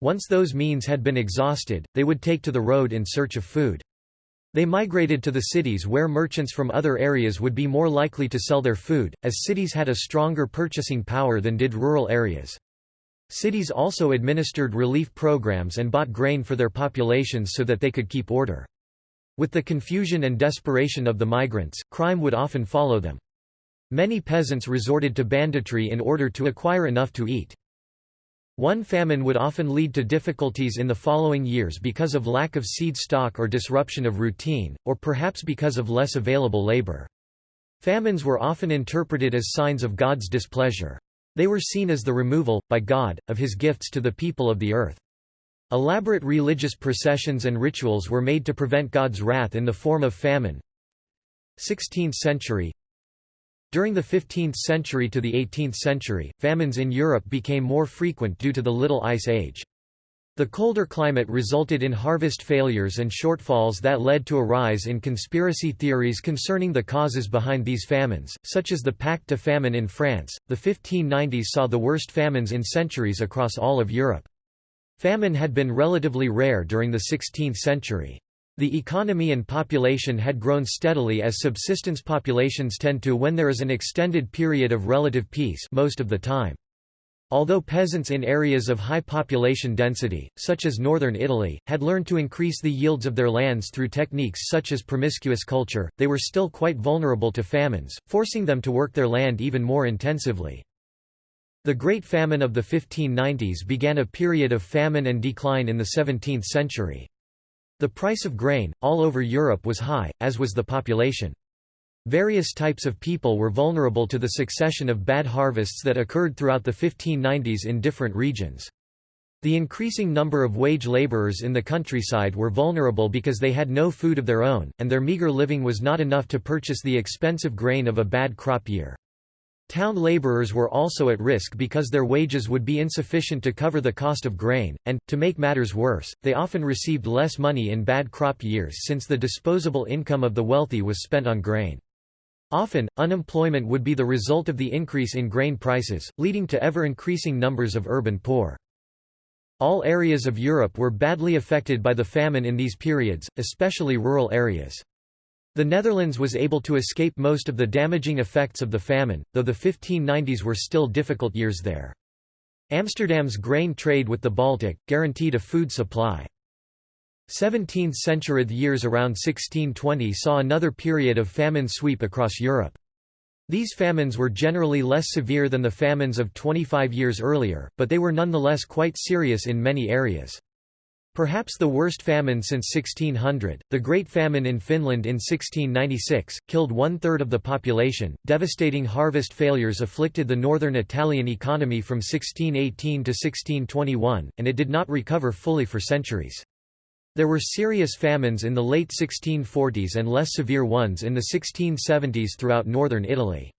Once those means had been exhausted, they would take to the road in search of food. They migrated to the cities where merchants from other areas would be more likely to sell their food, as cities had a stronger purchasing power than did rural areas. Cities also administered relief programs and bought grain for their populations so that they could keep order. With the confusion and desperation of the migrants, crime would often follow them. Many peasants resorted to banditry in order to acquire enough to eat. One famine would often lead to difficulties in the following years because of lack of seed stock or disruption of routine, or perhaps because of less available labor. Famines were often interpreted as signs of God's displeasure. They were seen as the removal, by God, of his gifts to the people of the earth. Elaborate religious processions and rituals were made to prevent God's wrath in the form of famine. 16th century during the 15th century to the 18th century, famines in Europe became more frequent due to the Little Ice Age. The colder climate resulted in harvest failures and shortfalls that led to a rise in conspiracy theories concerning the causes behind these famines, such as the Pacte de famine in France. The 1590s saw the worst famines in centuries across all of Europe. Famine had been relatively rare during the 16th century. The economy and population had grown steadily as subsistence populations tend to when there is an extended period of relative peace most of the time. Although peasants in areas of high population density, such as northern Italy, had learned to increase the yields of their lands through techniques such as promiscuous culture, they were still quite vulnerable to famines, forcing them to work their land even more intensively. The Great Famine of the 1590s began a period of famine and decline in the 17th century. The price of grain, all over Europe was high, as was the population. Various types of people were vulnerable to the succession of bad harvests that occurred throughout the 1590s in different regions. The increasing number of wage laborers in the countryside were vulnerable because they had no food of their own, and their meager living was not enough to purchase the expensive grain of a bad crop year. Town laborers were also at risk because their wages would be insufficient to cover the cost of grain, and, to make matters worse, they often received less money in bad crop years since the disposable income of the wealthy was spent on grain. Often, unemployment would be the result of the increase in grain prices, leading to ever-increasing numbers of urban poor. All areas of Europe were badly affected by the famine in these periods, especially rural areas. The Netherlands was able to escape most of the damaging effects of the famine, though the 1590s were still difficult years there. Amsterdam's grain trade with the Baltic, guaranteed a food supply. 17th-century years around 1620 saw another period of famine sweep across Europe. These famines were generally less severe than the famines of 25 years earlier, but they were nonetheless quite serious in many areas. Perhaps the worst famine since 1600, the Great Famine in Finland in 1696, killed one-third of the population. Devastating harvest failures afflicted the northern Italian economy from 1618 to 1621, and it did not recover fully for centuries. There were serious famines in the late 1640s and less severe ones in the 1670s throughout northern Italy.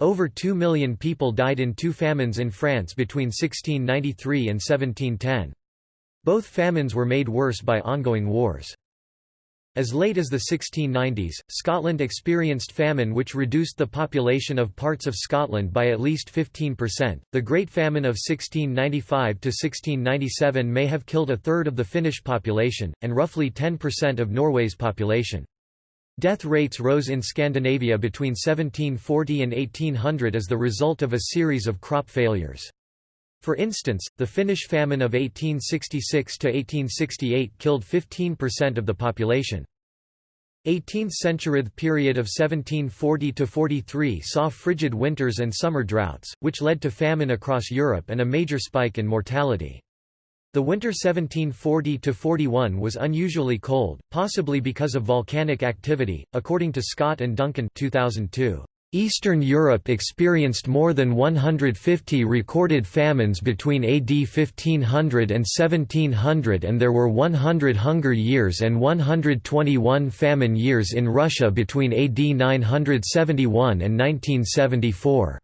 Over 2 million people died in two famines in France between 1693 and 1710. Both famines were made worse by ongoing wars. As late as the 1690s, Scotland experienced famine which reduced the population of parts of Scotland by at least 15%. The Great Famine of 1695 to 1697 may have killed a third of the Finnish population, and roughly 10% of Norway's population. Death rates rose in Scandinavia between 1740 and 1800 as the result of a series of crop failures. For instance, the Finnish famine of 1866–1868 killed 15% of the population. 18th-century period of 1740–43 saw frigid winters and summer droughts, which led to famine across Europe and a major spike in mortality. The winter 1740–41 was unusually cold, possibly because of volcanic activity, according to Scott and Duncan 2002. Eastern Europe experienced more than 150 recorded famines between AD 1500 and 1700 and there were 100 hunger years and 121 famine years in Russia between AD 971 and 1974.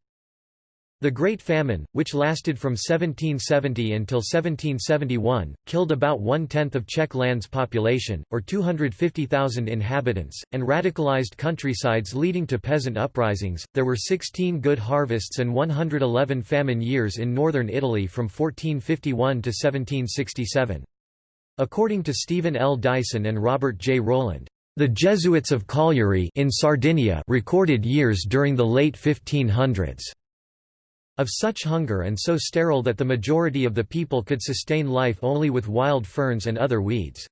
The Great Famine, which lasted from 1770 until 1771, killed about one-tenth of Czech land's population, or 250,000 inhabitants, and radicalized countrysides leading to peasant uprisings. There were 16 good harvests and 111 famine years in northern Italy from 1451 to 1767. According to Stephen L. Dyson and Robert J. Rowland, the Jesuits of Cagliari in Sardinia recorded years during the late 1500s. Of such hunger and so sterile that the majority of the people could sustain life only with wild ferns and other weeds.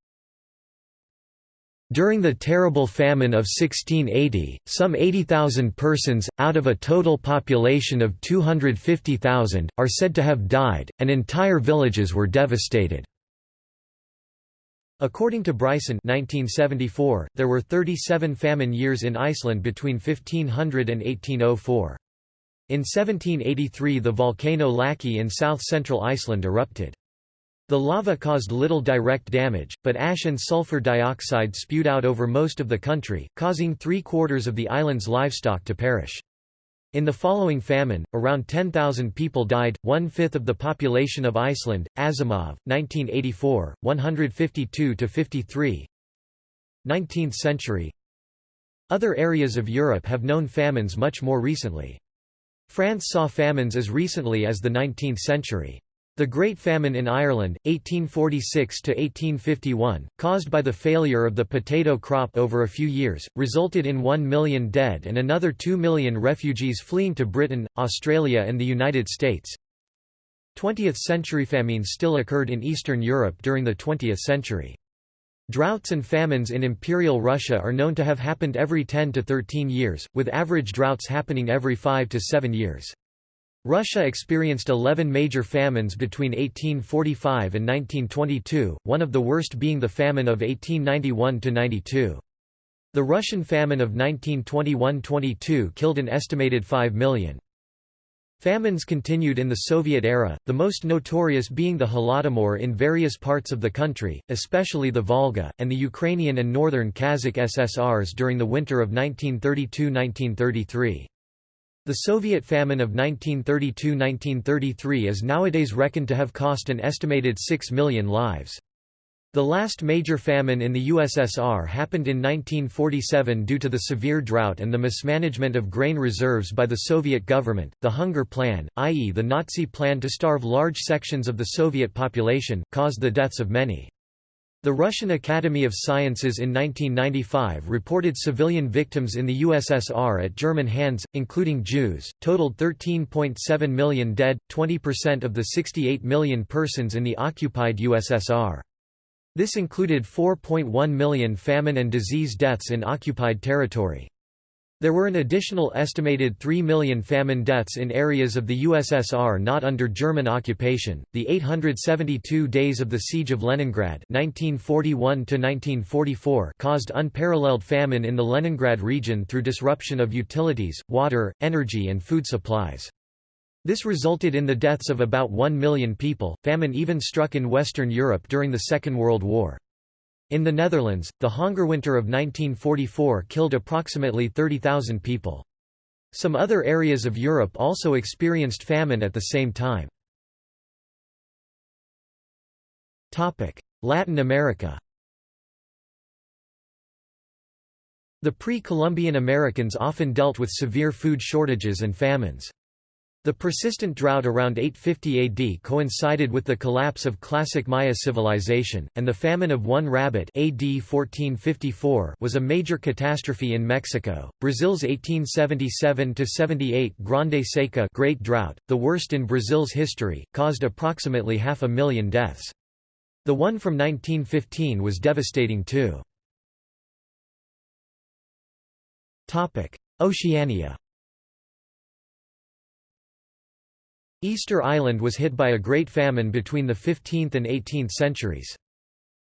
During the terrible famine of 1680, some 80,000 persons, out of a total population of 250,000, are said to have died, and entire villages were devastated. According to Bryson 1974, there were 37 famine years in Iceland between 1500 and 1804. In 1783 the volcano Laki in south-central Iceland erupted. The lava caused little direct damage, but ash and sulfur dioxide spewed out over most of the country, causing three-quarters of the island's livestock to perish. In the following famine, around 10,000 people died, one-fifth of the population of Iceland. Asimov, 1984, 152–53 19th century Other areas of Europe have known famines much more recently. France saw famines as recently as the 19th century. The Great Famine in Ireland, 1846–1851, caused by the failure of the potato crop over a few years, resulted in 1 million dead and another 2 million refugees fleeing to Britain, Australia and the United States. 20th-century famines still occurred in Eastern Europe during the 20th century. Droughts and famines in Imperial Russia are known to have happened every 10 to 13 years, with average droughts happening every 5 to 7 years. Russia experienced 11 major famines between 1845 and 1922, one of the worst being the famine of 1891–92. The Russian famine of 1921–22 killed an estimated 5 million. Famines continued in the Soviet era, the most notorious being the Holodomor in various parts of the country, especially the Volga, and the Ukrainian and northern Kazakh SSRs during the winter of 1932–1933. The Soviet famine of 1932–1933 is nowadays reckoned to have cost an estimated 6 million lives. The last major famine in the USSR happened in 1947 due to the severe drought and the mismanagement of grain reserves by the Soviet government. The Hunger Plan, i.e., the Nazi plan to starve large sections of the Soviet population, caused the deaths of many. The Russian Academy of Sciences in 1995 reported civilian victims in the USSR at German hands, including Jews, totaled 13.7 million dead, 20% of the 68 million persons in the occupied USSR. This included 4.1 million famine and disease deaths in occupied territory. There were an additional estimated 3 million famine deaths in areas of the USSR not under German occupation. The 872 days of the Siege of Leningrad (1941–1944) caused unparalleled famine in the Leningrad region through disruption of utilities, water, energy, and food supplies. This resulted in the deaths of about 1 million people. Famine even struck in Western Europe during the Second World War. In the Netherlands, the Hongerwinter of 1944 killed approximately 30,000 people. Some other areas of Europe also experienced famine at the same time. Latin America The pre-Columbian Americans often dealt with severe food shortages and famines. The persistent drought around 850 AD coincided with the collapse of classic Maya civilization, and the famine of one rabbit AD 1454 was a major catastrophe in Mexico. Brazil's 1877–78 Grande Seca Great Drought, the worst in Brazil's history, caused approximately half a million deaths. The one from 1915 was devastating too. Oceania Easter Island was hit by a great famine between the 15th and 18th centuries.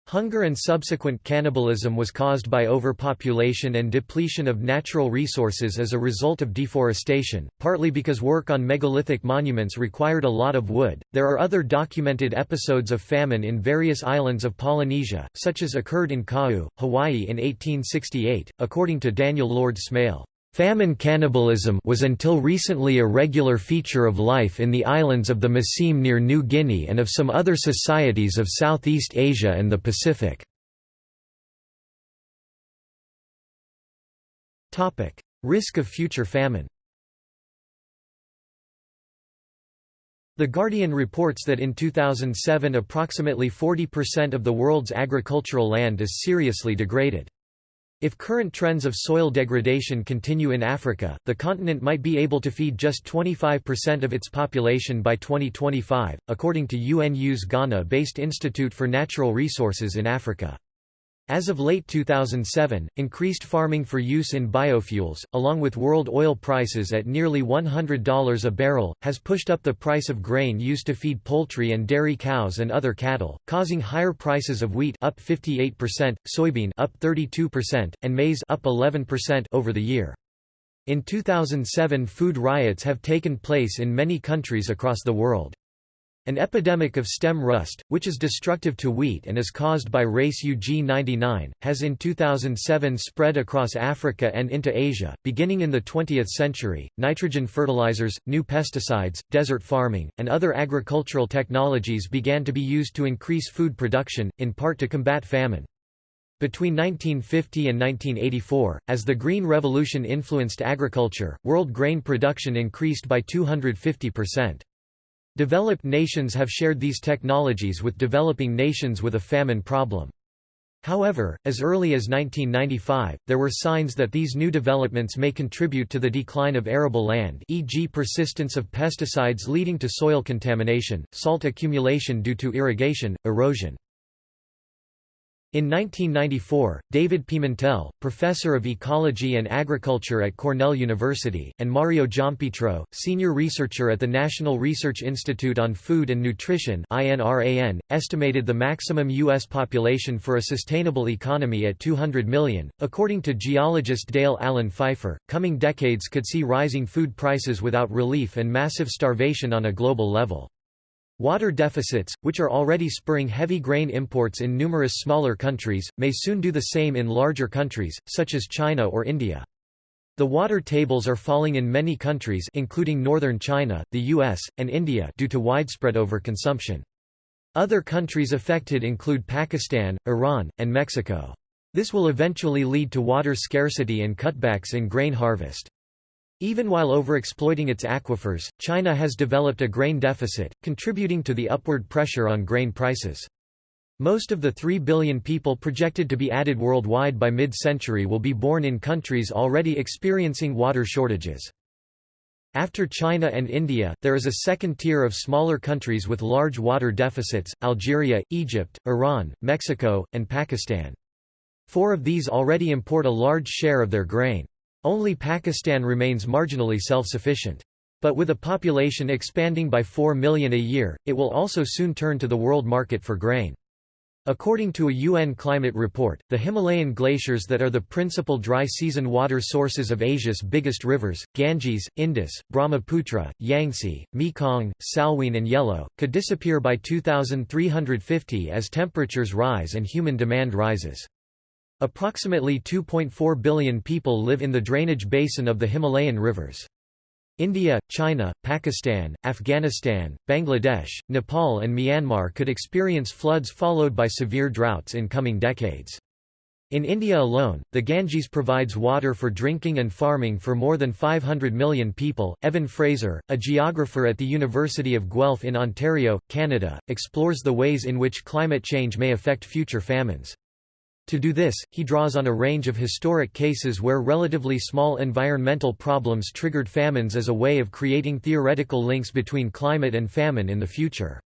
Hunger and subsequent cannibalism was caused by overpopulation and depletion of natural resources as a result of deforestation, partly because work on megalithic monuments required a lot of wood. There are other documented episodes of famine in various islands of Polynesia, such as occurred in Kau, Hawaii in 1868, according to Daniel Lord Smail. Famine cannibalism was until recently a regular feature of life in the islands of the Massim near New Guinea and of some other societies of Southeast Asia and the Pacific. Risk of future famine The Guardian reports that in 2007 approximately 40% of the world's agricultural land is seriously degraded. If current trends of soil degradation continue in Africa, the continent might be able to feed just 25% of its population by 2025, according to UNU's Ghana-based Institute for Natural Resources in Africa. As of late 2007, increased farming for use in biofuels, along with world oil prices at nearly $100 a barrel, has pushed up the price of grain used to feed poultry and dairy cows and other cattle, causing higher prices of wheat up 58%, soybean up 32%, and maize up 11% over the year. In 2007 food riots have taken place in many countries across the world. An epidemic of stem rust, which is destructive to wheat and is caused by race UG99, has in 2007 spread across Africa and into Asia. Beginning in the 20th century, nitrogen fertilizers, new pesticides, desert farming, and other agricultural technologies began to be used to increase food production, in part to combat famine. Between 1950 and 1984, as the Green Revolution influenced agriculture, world grain production increased by 250 percent. Developed nations have shared these technologies with developing nations with a famine problem. However, as early as 1995, there were signs that these new developments may contribute to the decline of arable land e.g. persistence of pesticides leading to soil contamination, salt accumulation due to irrigation, erosion. In 1994, David Pimentel, professor of ecology and agriculture at Cornell University, and Mario Giampietro, senior researcher at the National Research Institute on Food and Nutrition (INRAN), estimated the maximum U.S. population for a sustainable economy at 200 million. According to geologist Dale Allen Pfeiffer, coming decades could see rising food prices without relief and massive starvation on a global level. Water deficits, which are already spurring heavy grain imports in numerous smaller countries, may soon do the same in larger countries, such as China or India. The water tables are falling in many countries including northern China, the US, and India due to widespread overconsumption. Other countries affected include Pakistan, Iran, and Mexico. This will eventually lead to water scarcity and cutbacks in grain harvest. Even while overexploiting its aquifers, China has developed a grain deficit, contributing to the upward pressure on grain prices. Most of the 3 billion people projected to be added worldwide by mid-century will be born in countries already experiencing water shortages. After China and India, there is a second tier of smaller countries with large water deficits, Algeria, Egypt, Iran, Mexico, and Pakistan. Four of these already import a large share of their grain. Only Pakistan remains marginally self-sufficient. But with a population expanding by 4 million a year, it will also soon turn to the world market for grain. According to a UN climate report, the Himalayan glaciers that are the principal dry season water sources of Asia's biggest rivers, Ganges, Indus, Brahmaputra, Yangtze, Mekong, Salween and Yellow, could disappear by 2350 as temperatures rise and human demand rises. Approximately 2.4 billion people live in the drainage basin of the Himalayan rivers. India, China, Pakistan, Afghanistan, Bangladesh, Nepal and Myanmar could experience floods followed by severe droughts in coming decades. In India alone, the Ganges provides water for drinking and farming for more than 500 million people. Evan Fraser, a geographer at the University of Guelph in Ontario, Canada, explores the ways in which climate change may affect future famines. To do this, he draws on a range of historic cases where relatively small environmental problems triggered famines as a way of creating theoretical links between climate and famine in the future.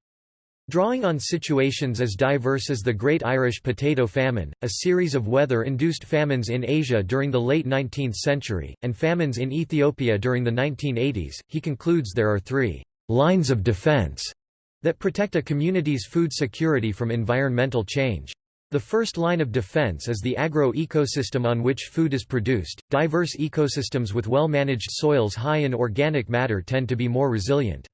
Drawing on situations as diverse as the Great Irish Potato Famine, a series of weather-induced famines in Asia during the late 19th century, and famines in Ethiopia during the 1980s, he concludes there are three «lines of defense» that protect a community's food security from environmental change. The first line of defense is the agro-ecosystem on which food is produced. Diverse ecosystems with well-managed soils high in organic matter tend to be more resilient.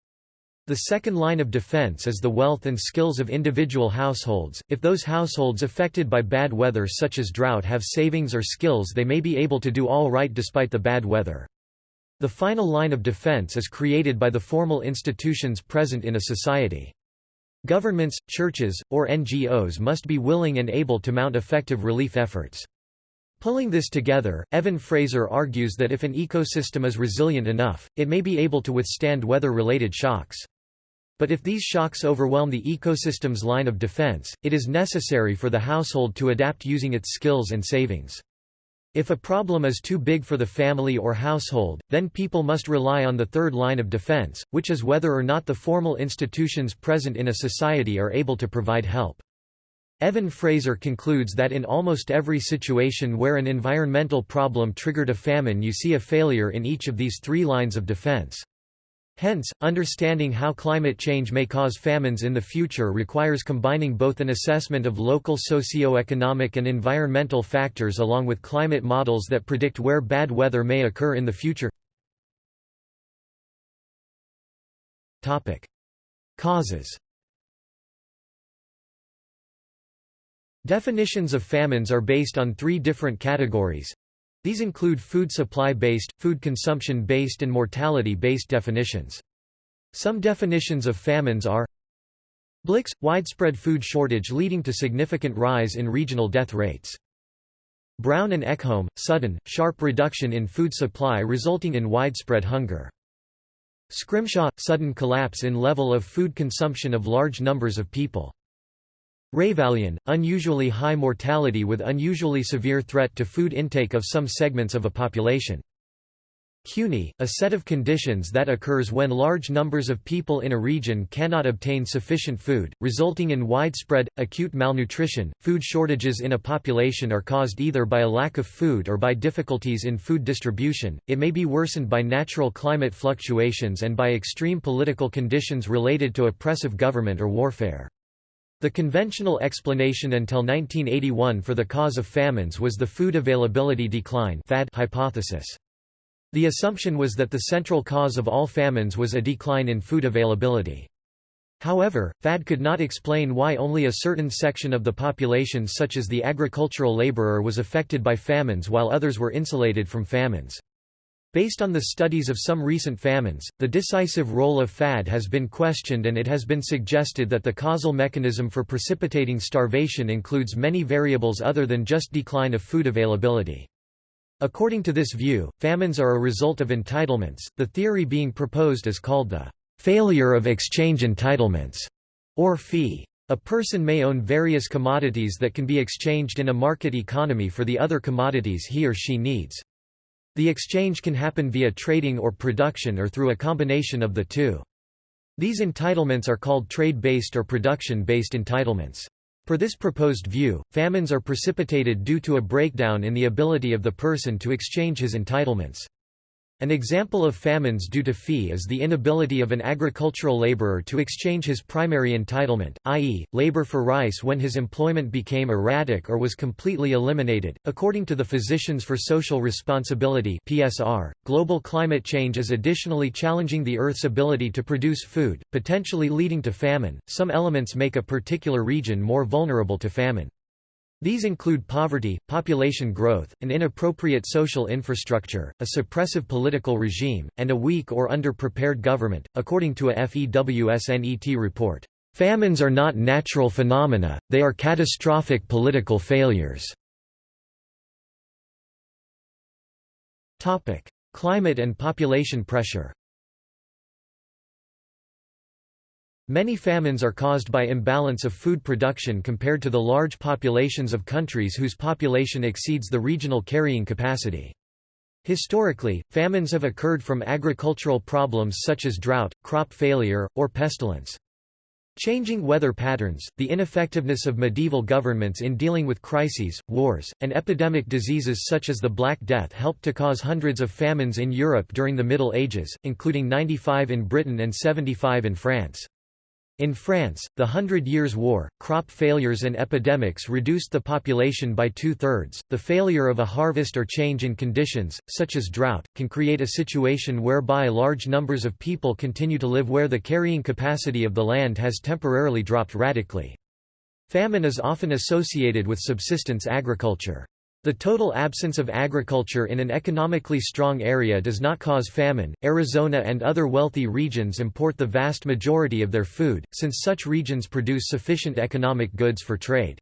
The second line of defense is the wealth and skills of individual households. If those households affected by bad weather such as drought have savings or skills they may be able to do all right despite the bad weather. The final line of defense is created by the formal institutions present in a society. Governments, churches, or NGOs must be willing and able to mount effective relief efforts. Pulling this together, Evan Fraser argues that if an ecosystem is resilient enough, it may be able to withstand weather-related shocks. But if these shocks overwhelm the ecosystem's line of defense, it is necessary for the household to adapt using its skills and savings. If a problem is too big for the family or household, then people must rely on the third line of defense, which is whether or not the formal institutions present in a society are able to provide help. Evan Fraser concludes that in almost every situation where an environmental problem triggered a famine you see a failure in each of these three lines of defense. Hence, understanding how climate change may cause famines in the future requires combining both an assessment of local socio-economic and environmental factors along with climate models that predict where bad weather may occur in the future. Topic. Causes Definitions of famines are based on three different categories, these include food supply-based, food consumption-based and mortality-based definitions. Some definitions of famines are Blix – widespread food shortage leading to significant rise in regional death rates. Brown and Eckholm – sudden, sharp reduction in food supply resulting in widespread hunger. Scrimshaw – sudden collapse in level of food consumption of large numbers of people. Ravallion, unusually high mortality with unusually severe threat to food intake of some segments of a population. Cuny, a set of conditions that occurs when large numbers of people in a region cannot obtain sufficient food, resulting in widespread, acute malnutrition. Food shortages in a population are caused either by a lack of food or by difficulties in food distribution, it may be worsened by natural climate fluctuations and by extreme political conditions related to oppressive government or warfare. The conventional explanation until 1981 for the cause of famines was the food availability decline hypothesis. The assumption was that the central cause of all famines was a decline in food availability. However, FAD could not explain why only a certain section of the population such as the agricultural laborer was affected by famines while others were insulated from famines. Based on the studies of some recent famines, the decisive role of FAD has been questioned and it has been suggested that the causal mechanism for precipitating starvation includes many variables other than just decline of food availability. According to this view, famines are a result of entitlements, the theory being proposed is called the failure of exchange entitlements, or fee. A person may own various commodities that can be exchanged in a market economy for the other commodities he or she needs. The exchange can happen via trading or production or through a combination of the two. These entitlements are called trade-based or production-based entitlements. For this proposed view, famines are precipitated due to a breakdown in the ability of the person to exchange his entitlements. An example of famines due to fee is the inability of an agricultural laborer to exchange his primary entitlement, i.e., labor for rice when his employment became erratic or was completely eliminated. According to the Physicians for Social Responsibility (PSR), global climate change is additionally challenging the Earth's ability to produce food, potentially leading to famine. Some elements make a particular region more vulnerable to famine. These include poverty, population growth, an inappropriate social infrastructure, a suppressive political regime, and a weak or underprepared government. According to a FEWSNET report, famines are not natural phenomena, they are catastrophic political failures. Climate and population pressure. Many famines are caused by imbalance of food production compared to the large populations of countries whose population exceeds the regional carrying capacity. Historically, famines have occurred from agricultural problems such as drought, crop failure, or pestilence. Changing weather patterns, the ineffectiveness of medieval governments in dealing with crises, wars, and epidemic diseases such as the Black Death helped to cause hundreds of famines in Europe during the Middle Ages, including 95 in Britain and 75 in France. In France, the Hundred Years' War, crop failures and epidemics reduced the population by two-thirds. The failure of a harvest or change in conditions, such as drought, can create a situation whereby large numbers of people continue to live where the carrying capacity of the land has temporarily dropped radically. Famine is often associated with subsistence agriculture. The total absence of agriculture in an economically strong area does not cause famine. Arizona and other wealthy regions import the vast majority of their food, since such regions produce sufficient economic goods for trade.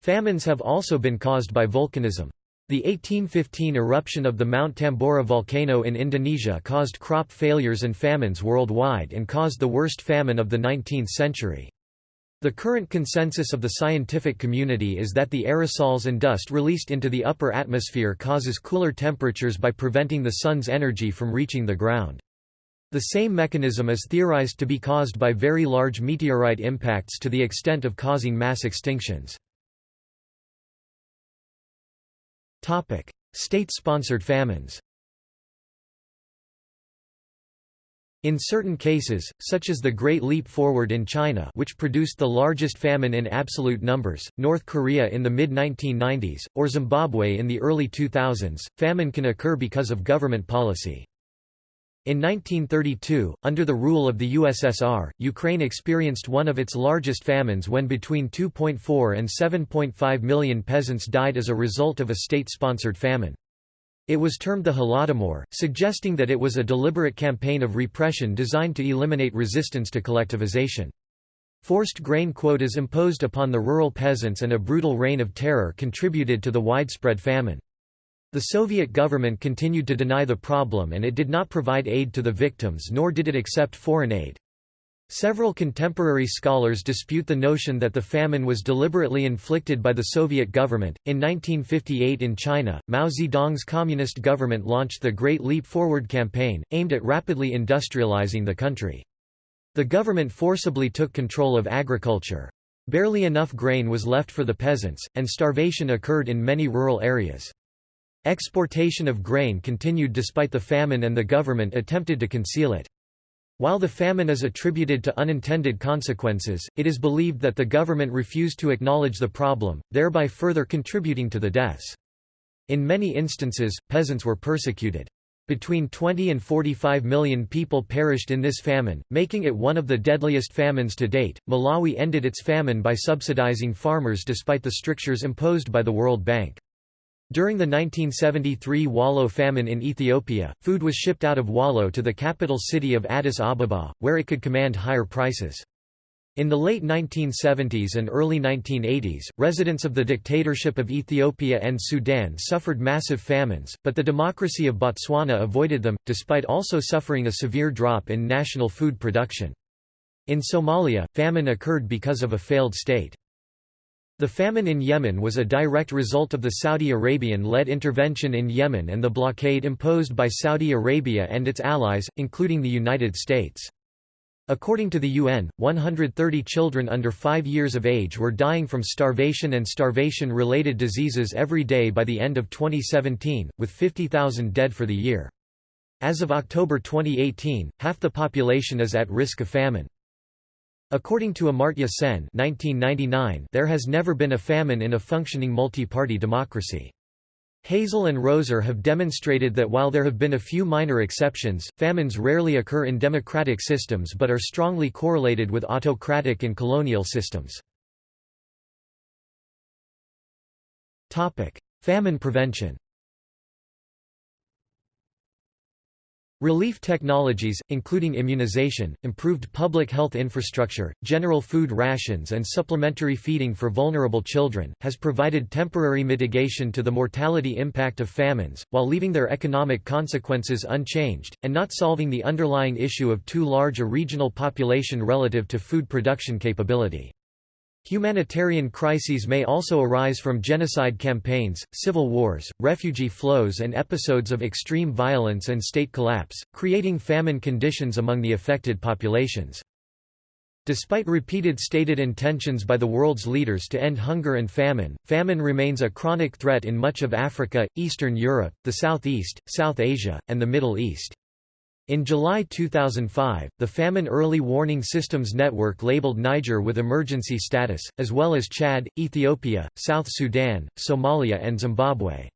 Famines have also been caused by volcanism. The 1815 eruption of the Mount Tambora volcano in Indonesia caused crop failures and famines worldwide and caused the worst famine of the 19th century. The current consensus of the scientific community is that the aerosols and dust released into the upper atmosphere causes cooler temperatures by preventing the sun's energy from reaching the ground. The same mechanism is theorized to be caused by very large meteorite impacts to the extent of causing mass extinctions. State-sponsored famines In certain cases, such as the Great Leap Forward in China which produced the largest famine in absolute numbers, North Korea in the mid-1990s, or Zimbabwe in the early 2000s, famine can occur because of government policy. In 1932, under the rule of the USSR, Ukraine experienced one of its largest famines when between 2.4 and 7.5 million peasants died as a result of a state-sponsored famine. It was termed the Holodomor, suggesting that it was a deliberate campaign of repression designed to eliminate resistance to collectivization. Forced grain quotas imposed upon the rural peasants and a brutal reign of terror contributed to the widespread famine. The Soviet government continued to deny the problem and it did not provide aid to the victims nor did it accept foreign aid. Several contemporary scholars dispute the notion that the famine was deliberately inflicted by the Soviet government. In 1958 in China, Mao Zedong's communist government launched the Great Leap Forward campaign, aimed at rapidly industrializing the country. The government forcibly took control of agriculture. Barely enough grain was left for the peasants, and starvation occurred in many rural areas. Exportation of grain continued despite the famine and the government attempted to conceal it. While the famine is attributed to unintended consequences, it is believed that the government refused to acknowledge the problem, thereby further contributing to the deaths. In many instances, peasants were persecuted. Between 20 and 45 million people perished in this famine, making it one of the deadliest famines to date. Malawi ended its famine by subsidizing farmers despite the strictures imposed by the World Bank. During the 1973 Wollo famine in Ethiopia, food was shipped out of Wollo to the capital city of Addis Ababa, where it could command higher prices. In the late 1970s and early 1980s, residents of the dictatorship of Ethiopia and Sudan suffered massive famines, but the democracy of Botswana avoided them, despite also suffering a severe drop in national food production. In Somalia, famine occurred because of a failed state. The famine in Yemen was a direct result of the Saudi Arabian-led intervention in Yemen and the blockade imposed by Saudi Arabia and its allies, including the United States. According to the UN, 130 children under 5 years of age were dying from starvation and starvation-related diseases every day by the end of 2017, with 50,000 dead for the year. As of October 2018, half the population is at risk of famine. According to Amartya Sen 1999, there has never been a famine in a functioning multi-party democracy. Hasell and Roser have demonstrated that while there have been a few minor exceptions, famines rarely occur in democratic systems but are strongly correlated with autocratic and colonial systems. Famine prevention Relief technologies, including immunization, improved public health infrastructure, general food rations and supplementary feeding for vulnerable children, has provided temporary mitigation to the mortality impact of famines, while leaving their economic consequences unchanged, and not solving the underlying issue of too large a regional population relative to food production capability. Humanitarian crises may also arise from genocide campaigns, civil wars, refugee flows and episodes of extreme violence and state collapse, creating famine conditions among the affected populations. Despite repeated stated intentions by the world's leaders to end hunger and famine, famine remains a chronic threat in much of Africa, Eastern Europe, the Southeast, South Asia, and the Middle East. In July 2005, the Famine Early Warning Systems Network labeled Niger with emergency status, as well as Chad, Ethiopia, South Sudan, Somalia and Zimbabwe.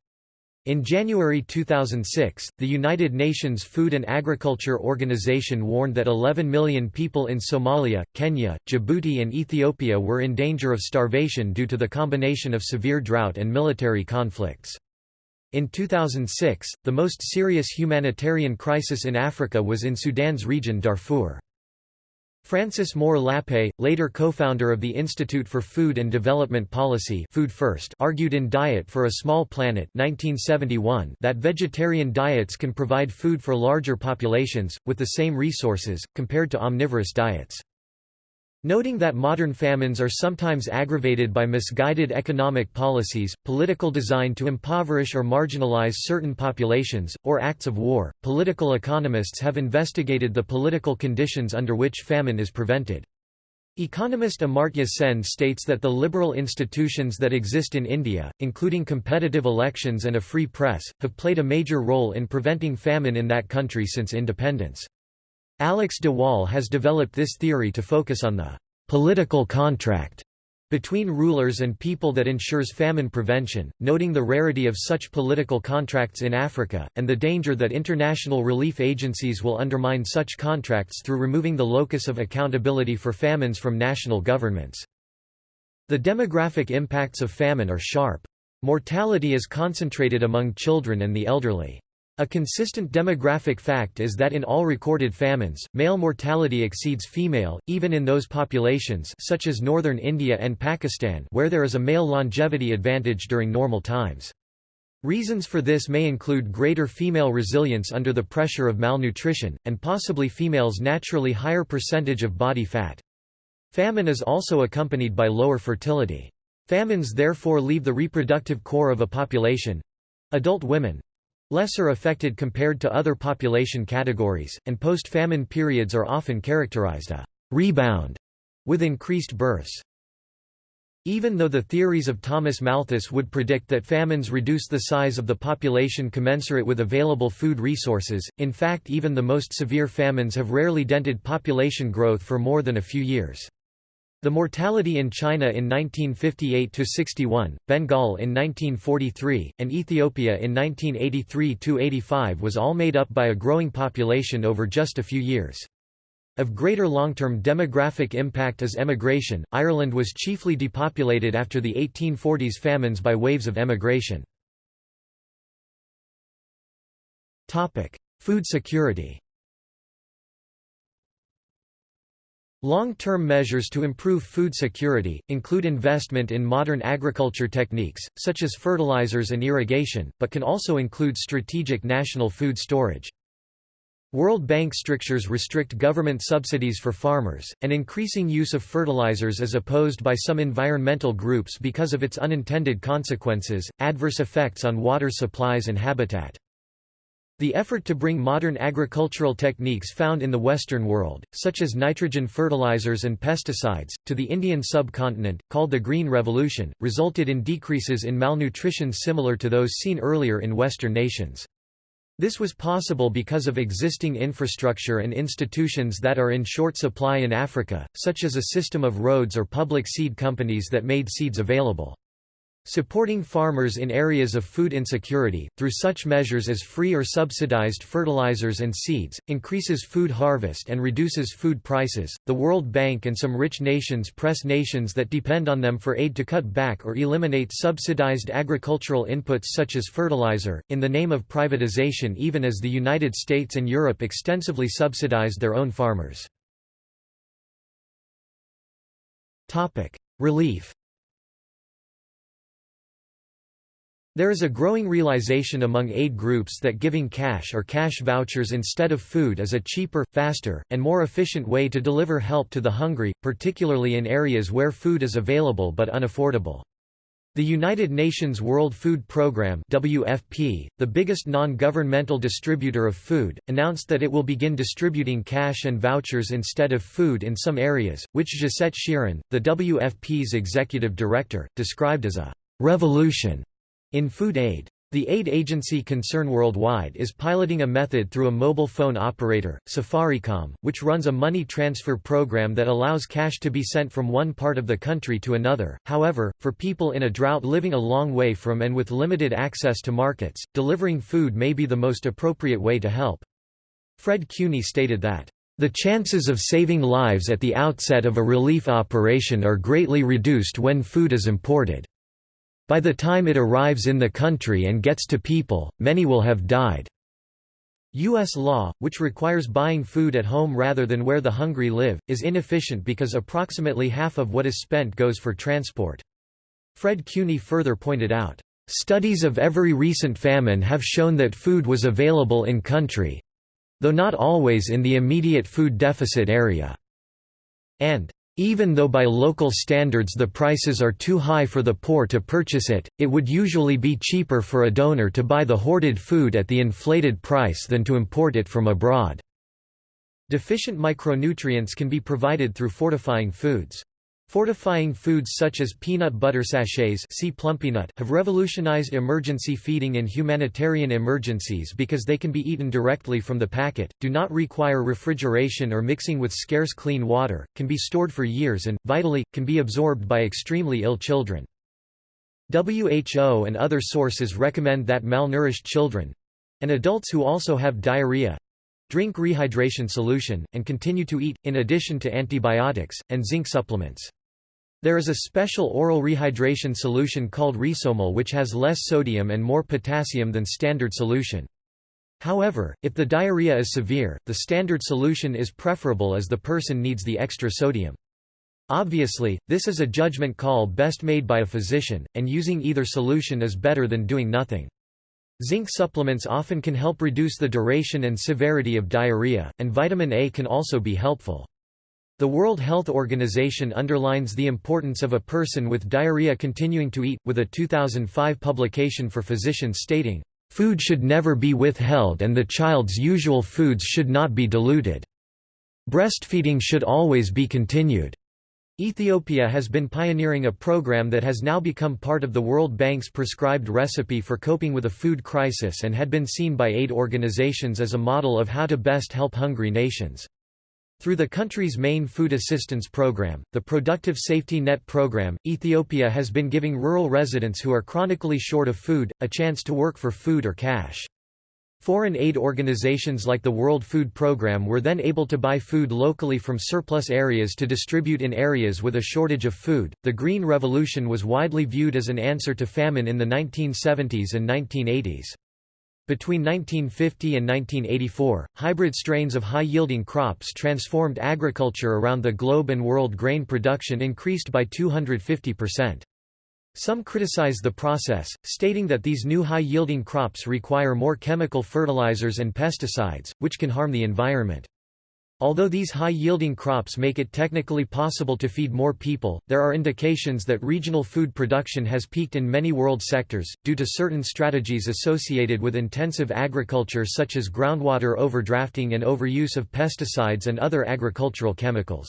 In January 2006, the United Nations Food and Agriculture Organization warned that 11 million people in Somalia, Kenya, Djibouti and Ethiopia were in danger of starvation due to the combination of severe drought and military conflicts. In 2006, the most serious humanitarian crisis in Africa was in Sudan's region Darfur. Frances Moore Lappé, later co-founder of the Institute for Food and Development Policy Food First, argued in Diet for a Small Planet 1971 that vegetarian diets can provide food for larger populations, with the same resources, compared to omnivorous diets. Noting that modern famines are sometimes aggravated by misguided economic policies, political design to impoverish or marginalize certain populations, or acts of war, political economists have investigated the political conditions under which famine is prevented. Economist Amartya Sen states that the liberal institutions that exist in India, including competitive elections and a free press, have played a major role in preventing famine in that country since independence. Alex de Waal has developed this theory to focus on the political contract between rulers and people that ensures famine prevention, noting the rarity of such political contracts in Africa, and the danger that international relief agencies will undermine such contracts through removing the locus of accountability for famines from national governments. The demographic impacts of famine are sharp. Mortality is concentrated among children and the elderly. A consistent demographic fact is that in all recorded famines, male mortality exceeds female, even in those populations such as northern India and Pakistan where there is a male longevity advantage during normal times. Reasons for this may include greater female resilience under the pressure of malnutrition, and possibly females' naturally higher percentage of body fat. Famine is also accompanied by lower fertility. Famines therefore leave the reproductive core of a population—adult women, lesser affected compared to other population categories, and post-famine periods are often characterized a rebound with increased births. Even though the theories of Thomas Malthus would predict that famines reduce the size of the population commensurate with available food resources, in fact even the most severe famines have rarely dented population growth for more than a few years. The mortality in China in 1958–61, Bengal in 1943, and Ethiopia in 1983–85 was all made up by a growing population over just a few years. Of greater long-term demographic impact is emigration. Ireland was chiefly depopulated after the 1840s famines by waves of emigration. Topic: Food security. Long-term measures to improve food security, include investment in modern agriculture techniques, such as fertilizers and irrigation, but can also include strategic national food storage. World Bank strictures restrict government subsidies for farmers, and increasing use of fertilizers is opposed by some environmental groups because of its unintended consequences, adverse effects on water supplies and habitat. The effort to bring modern agricultural techniques found in the Western world, such as nitrogen fertilizers and pesticides, to the Indian subcontinent, called the Green Revolution, resulted in decreases in malnutrition similar to those seen earlier in Western nations. This was possible because of existing infrastructure and institutions that are in short supply in Africa, such as a system of roads or public seed companies that made seeds available. Supporting farmers in areas of food insecurity, through such measures as free or subsidized fertilizers and seeds, increases food harvest and reduces food prices. The World Bank and some rich nations press nations that depend on them for aid to cut back or eliminate subsidized agricultural inputs such as fertilizer, in the name of privatization, even as the United States and Europe extensively subsidized their own farmers. Relief There is a growing realization among aid groups that giving cash or cash vouchers instead of food is a cheaper, faster, and more efficient way to deliver help to the hungry, particularly in areas where food is available but unaffordable. The United Nations World Food Programme WFP, the biggest non-governmental distributor of food, announced that it will begin distributing cash and vouchers instead of food in some areas, which Josette Sheeran, the WFP's executive director, described as a «revolution» In food aid. The aid agency Concern Worldwide is piloting a method through a mobile phone operator, Safaricom, which runs a money transfer program that allows cash to be sent from one part of the country to another. However, for people in a drought living a long way from and with limited access to markets, delivering food may be the most appropriate way to help. Fred Cuny stated that, the chances of saving lives at the outset of a relief operation are greatly reduced when food is imported. By the time it arrives in the country and gets to people, many will have died. U.S. law, which requires buying food at home rather than where the hungry live, is inefficient because approximately half of what is spent goes for transport. Fred Cuny further pointed out, "...studies of every recent famine have shown that food was available in country—though not always in the immediate food deficit area." and even though by local standards the prices are too high for the poor to purchase it, it would usually be cheaper for a donor to buy the hoarded food at the inflated price than to import it from abroad. Deficient micronutrients can be provided through fortifying foods. Fortifying foods such as peanut butter sachets see Plumpy'Nut have revolutionized emergency feeding in humanitarian emergencies because they can be eaten directly from the packet, do not require refrigeration or mixing with scarce clean water, can be stored for years and, vitally, can be absorbed by extremely ill children. WHO and other sources recommend that malnourished children—and adults who also have diarrhea, Drink rehydration solution, and continue to eat, in addition to antibiotics, and zinc supplements. There is a special oral rehydration solution called ReSoMal which has less sodium and more potassium than standard solution. However, if the diarrhea is severe, the standard solution is preferable as the person needs the extra sodium. Obviously, this is a judgment call best made by a physician, and using either solution is better than doing nothing. Zinc supplements often can help reduce the duration and severity of diarrhea, and vitamin A can also be helpful. The World Health Organization underlines the importance of a person with diarrhea continuing to eat, with a 2005 publication for physicians stating, "...food should never be withheld and the child's usual foods should not be diluted. Breastfeeding should always be continued." Ethiopia has been pioneering a program that has now become part of the World Bank's prescribed recipe for coping with a food crisis and had been seen by aid organizations as a model of how to best help hungry nations. Through the country's main food assistance program, the Productive Safety Net program, Ethiopia has been giving rural residents who are chronically short of food, a chance to work for food or cash. Foreign aid organizations like the World Food Programme were then able to buy food locally from surplus areas to distribute in areas with a shortage of food. The Green Revolution was widely viewed as an answer to famine in the 1970s and 1980s. Between 1950 and 1984, hybrid strains of high-yielding crops transformed agriculture around the globe and world grain production increased by 250%. Some criticize the process, stating that these new high-yielding crops require more chemical fertilizers and pesticides, which can harm the environment. Although these high-yielding crops make it technically possible to feed more people, there are indications that regional food production has peaked in many world sectors, due to certain strategies associated with intensive agriculture such as groundwater overdrafting and overuse of pesticides and other agricultural chemicals.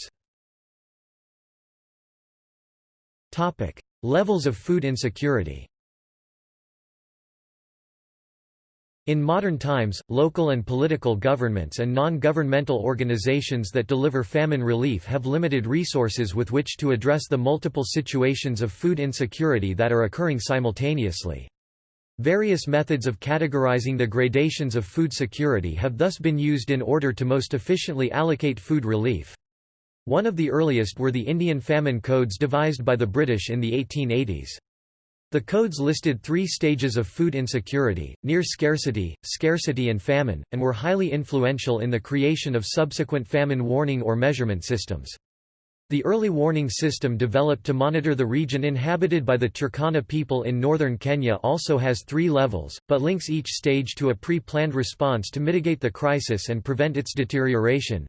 Levels of food insecurity In modern times, local and political governments and non-governmental organizations that deliver famine relief have limited resources with which to address the multiple situations of food insecurity that are occurring simultaneously. Various methods of categorizing the gradations of food security have thus been used in order to most efficiently allocate food relief. One of the earliest were the Indian famine codes devised by the British in the 1880s. The codes listed three stages of food insecurity, near scarcity, scarcity and famine, and were highly influential in the creation of subsequent famine warning or measurement systems. The early warning system developed to monitor the region inhabited by the Turkana people in northern Kenya also has three levels, but links each stage to a pre-planned response to mitigate the crisis and prevent its deterioration.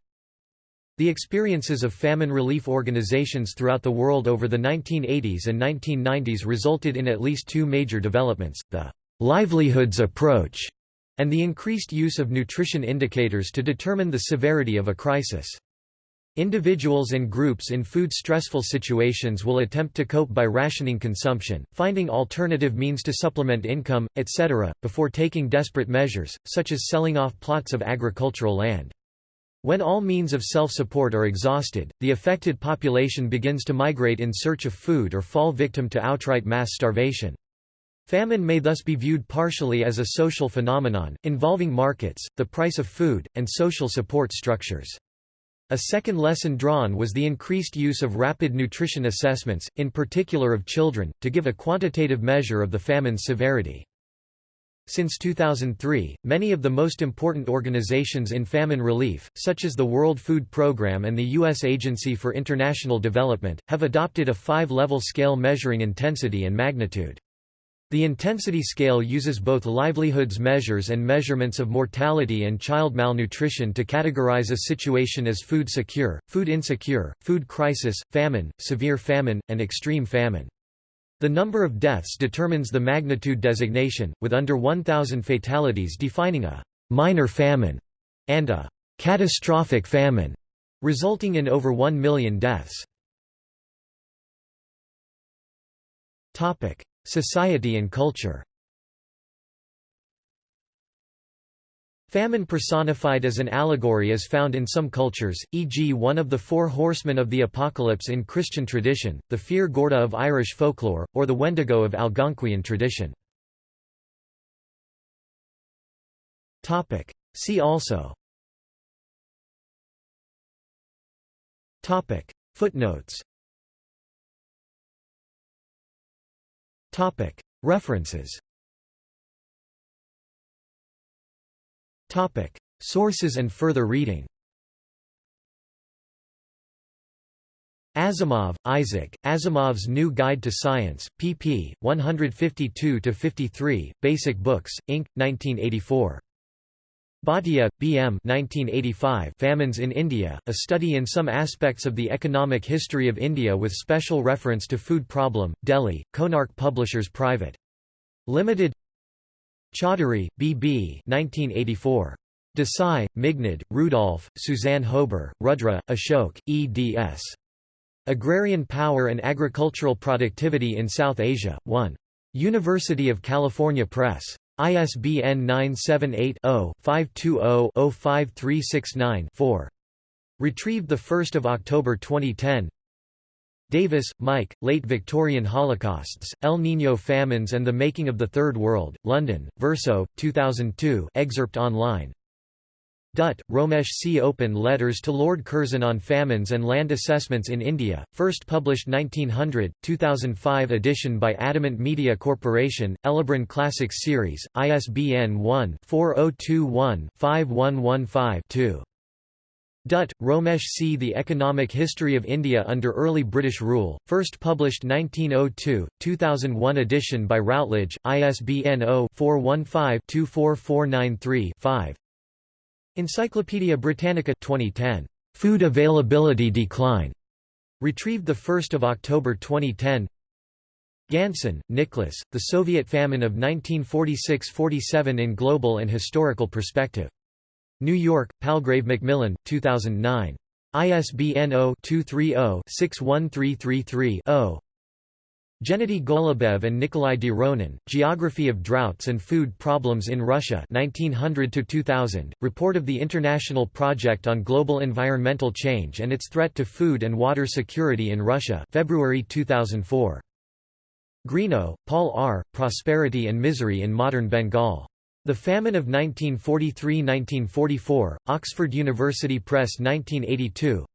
The experiences of famine relief organizations throughout the world over the 1980s and 1990s resulted in at least two major developments, the livelihoods approach and the increased use of nutrition indicators to determine the severity of a crisis. Individuals and groups in food-stressful situations will attempt to cope by rationing consumption, finding alternative means to supplement income, etc., before taking desperate measures, such as selling off plots of agricultural land. When all means of self-support are exhausted, the affected population begins to migrate in search of food or fall victim to outright mass starvation. Famine may thus be viewed partially as a social phenomenon, involving markets, the price of food, and social support structures. A second lesson drawn was the increased use of rapid nutrition assessments, in particular of children, to give a quantitative measure of the famine's severity. Since 2003, many of the most important organizations in famine relief, such as the World Food Programme and the U.S. Agency for International Development, have adopted a five-level scale measuring intensity and magnitude. The intensity scale uses both livelihoods measures and measurements of mortality and child malnutrition to categorize a situation as food secure, food insecure, food crisis, famine, severe famine, and extreme famine. The number of deaths determines the magnitude designation, with under 1,000 fatalities defining a «minor famine» and a «catastrophic famine», resulting in over 1 million deaths. Society and culture Famine personified as an allegory is found in some cultures, e.g. one of the four horsemen of the apocalypse in Christian tradition, the Fear Gorta of Irish folklore, or the Wendigo of Algonquian tradition. See also. Footnotes. References Topic: Sources and further reading. Asimov, Isaac, Asimov's New Guide to Science, pp. 152–53, Basic Books, Inc., 1984. Bhatia, B. M. 1985 Famines in India, A Study in Some Aspects of the Economic History of India with Special Reference to Food Problem, Delhi, Konark Publishers Private. Limited Chaudhary, B. B. 1984. Desai, Meghnad, Rudolf, Suzanne Hober, Rudra, Ashok, eds. Agrarian Power and Agricultural Productivity in South Asia, 1. University of California Press. ISBN 978-0-520-05369-4. Retrieved 1 October 2010 Davis, Mike, Late Victorian Holocausts, El Niño Famines and the Making of the Third World, London, Verso, 2002 excerpt online Dutt, Romesh C. Open Letters to Lord Curzon on Famines and Land Assessments in India, first published 1900, 2005 edition by Adamant Media Corporation, Elibron Classics Series, ISBN 1-4021-5115-2. Dutt, Romesh C. The Economic History of India under Early British Rule, first published 1902, 2001 edition by Routledge, ISBN 0-415-24493-5. Encyclopædia Britannica 2010. Food availability decline. Retrieved 1 October 2010 Ganson, Nicholas, The Soviet Famine of 1946–47 in Global and Historical Perspective. New York, Palgrave Macmillan, 2009. ISBN 0-230-61333-0. Gennady Golubev and Nikolai Dronin, Geography of Droughts and Food Problems in Russia 1900–2000, Report of the International Project on Global Environmental Change and its Threat to Food and Water Security in Russia February 2004. Greenough, Paul R., Prosperity and Misery in Modern Bengal. The Famine of 1943–1944, Oxford University Press 1982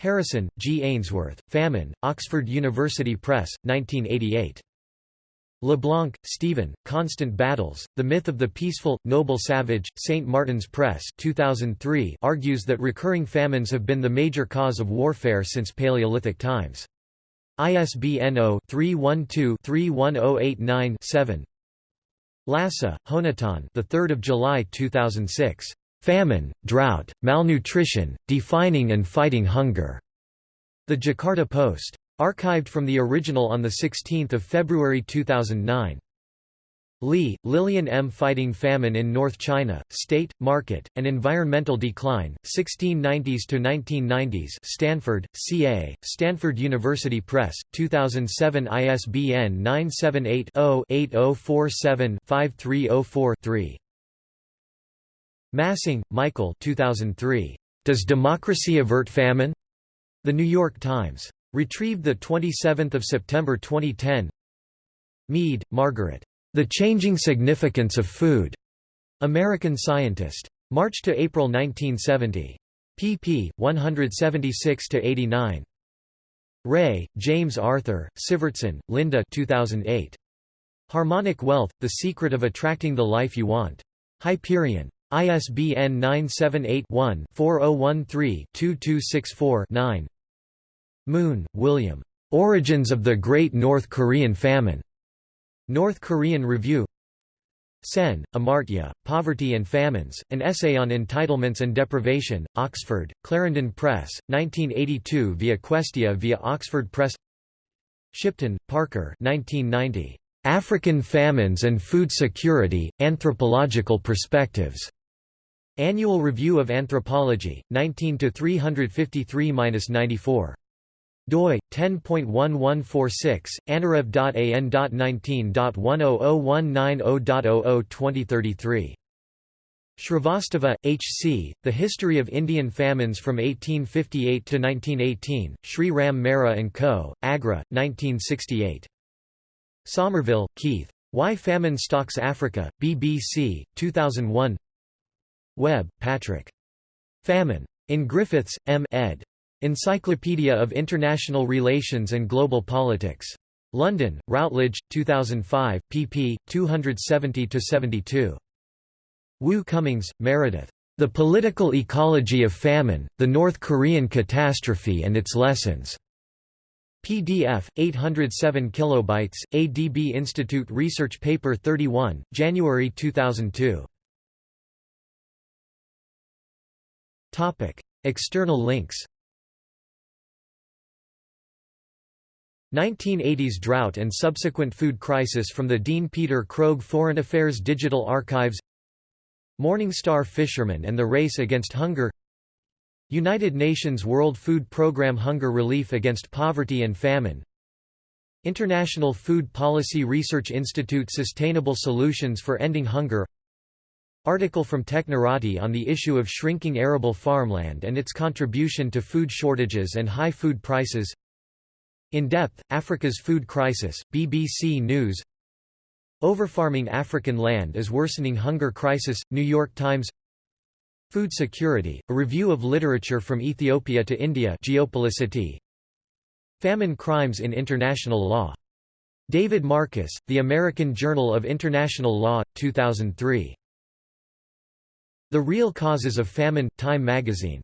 Harrison, G. Ainsworth, Famine, Oxford University Press, 1988. LeBlanc, Stephen, Constant Battles, The Myth of the Peaceful, Noble Savage, St. Martin's Press 2003 argues that recurring famines have been the major cause of warfare since Paleolithic times. ISBN 0-312-31089-7 Lassa, Jonathan the 3rd of July 2006. Famine, Drought, Malnutrition, Defining and Fighting Hunger. The Jakarta Post. Archived from the original on 16 February 2009. Li, Lillian M. Fighting Famine in North China, State, Market, and Environmental Decline, 1690s–1990s Stanford, CA, Stanford University Press, 2007 ISBN 978 0 8047 5304 3. Massing, Michael 2003. Does Democracy Avert Famine? The New York Times. Retrieved 27 September 2010 Mead, Margaret. The Changing Significance of Food. American Scientist. March to April 1970. pp. 176 to 89. Ray, James Arthur, Sivertson, Linda 2008. Harmonic Wealth, The Secret of Attracting the Life You Want. Hyperion. ISBN 978-1-4013-2264-9 Moon, William. Origins of the Great North Korean Famine. North Korean Review Sen, Amartya, Poverty and Famines, An Essay on Entitlements and Deprivation, Oxford, Clarendon Press, 1982 via Questia via Oxford Press Shipton, Parker 1990. African Famines and Food Security, Anthropological Perspectives. Annual Review of Anthropology, 19 353-94 doi 10.1146 anarev.an.19.100190.00 2033 Shrivastava, H. C., The History of Indian Famines from 1858 to 1918, Sri Ram Mehra & Co., Agra, 1968. Somerville, Keith. Why Famine Stalks Africa, BBC, 2001 Webb, Patrick. Famine. In Griffiths, M. ed. Encyclopedia of International Relations and Global Politics. London, Routledge, 2005, pp. 270–72. Woo-Cumings, Meredith. The Political Ecology of Famine, The North Korean Catastrophe and Its Lessons. PDF 807 kilobytes ADB Institute Research Paper 31 January 2002 Topic External links 1980s drought and subsequent food crisis from the Dean Peter Krogh Foreign Affairs Digital Archives Morning Star Fisherman and the Race Against Hunger United Nations World Food Programme Hunger Relief Against Poverty and Famine International Food Policy Research Institute Sustainable Solutions for Ending Hunger. Article from Technorati on the issue of shrinking arable farmland and its contribution to food shortages and high food prices In Depth, Africa's Food Crisis, BBC News Overfarming African land is worsening hunger crisis, New York Times Food Security, A Review of Literature from Ethiopia to India Geopoliticity. Famine Crimes in International Law. David Marcus, The American Journal of International Law, 2003. The Real Causes of Famine, Time magazine.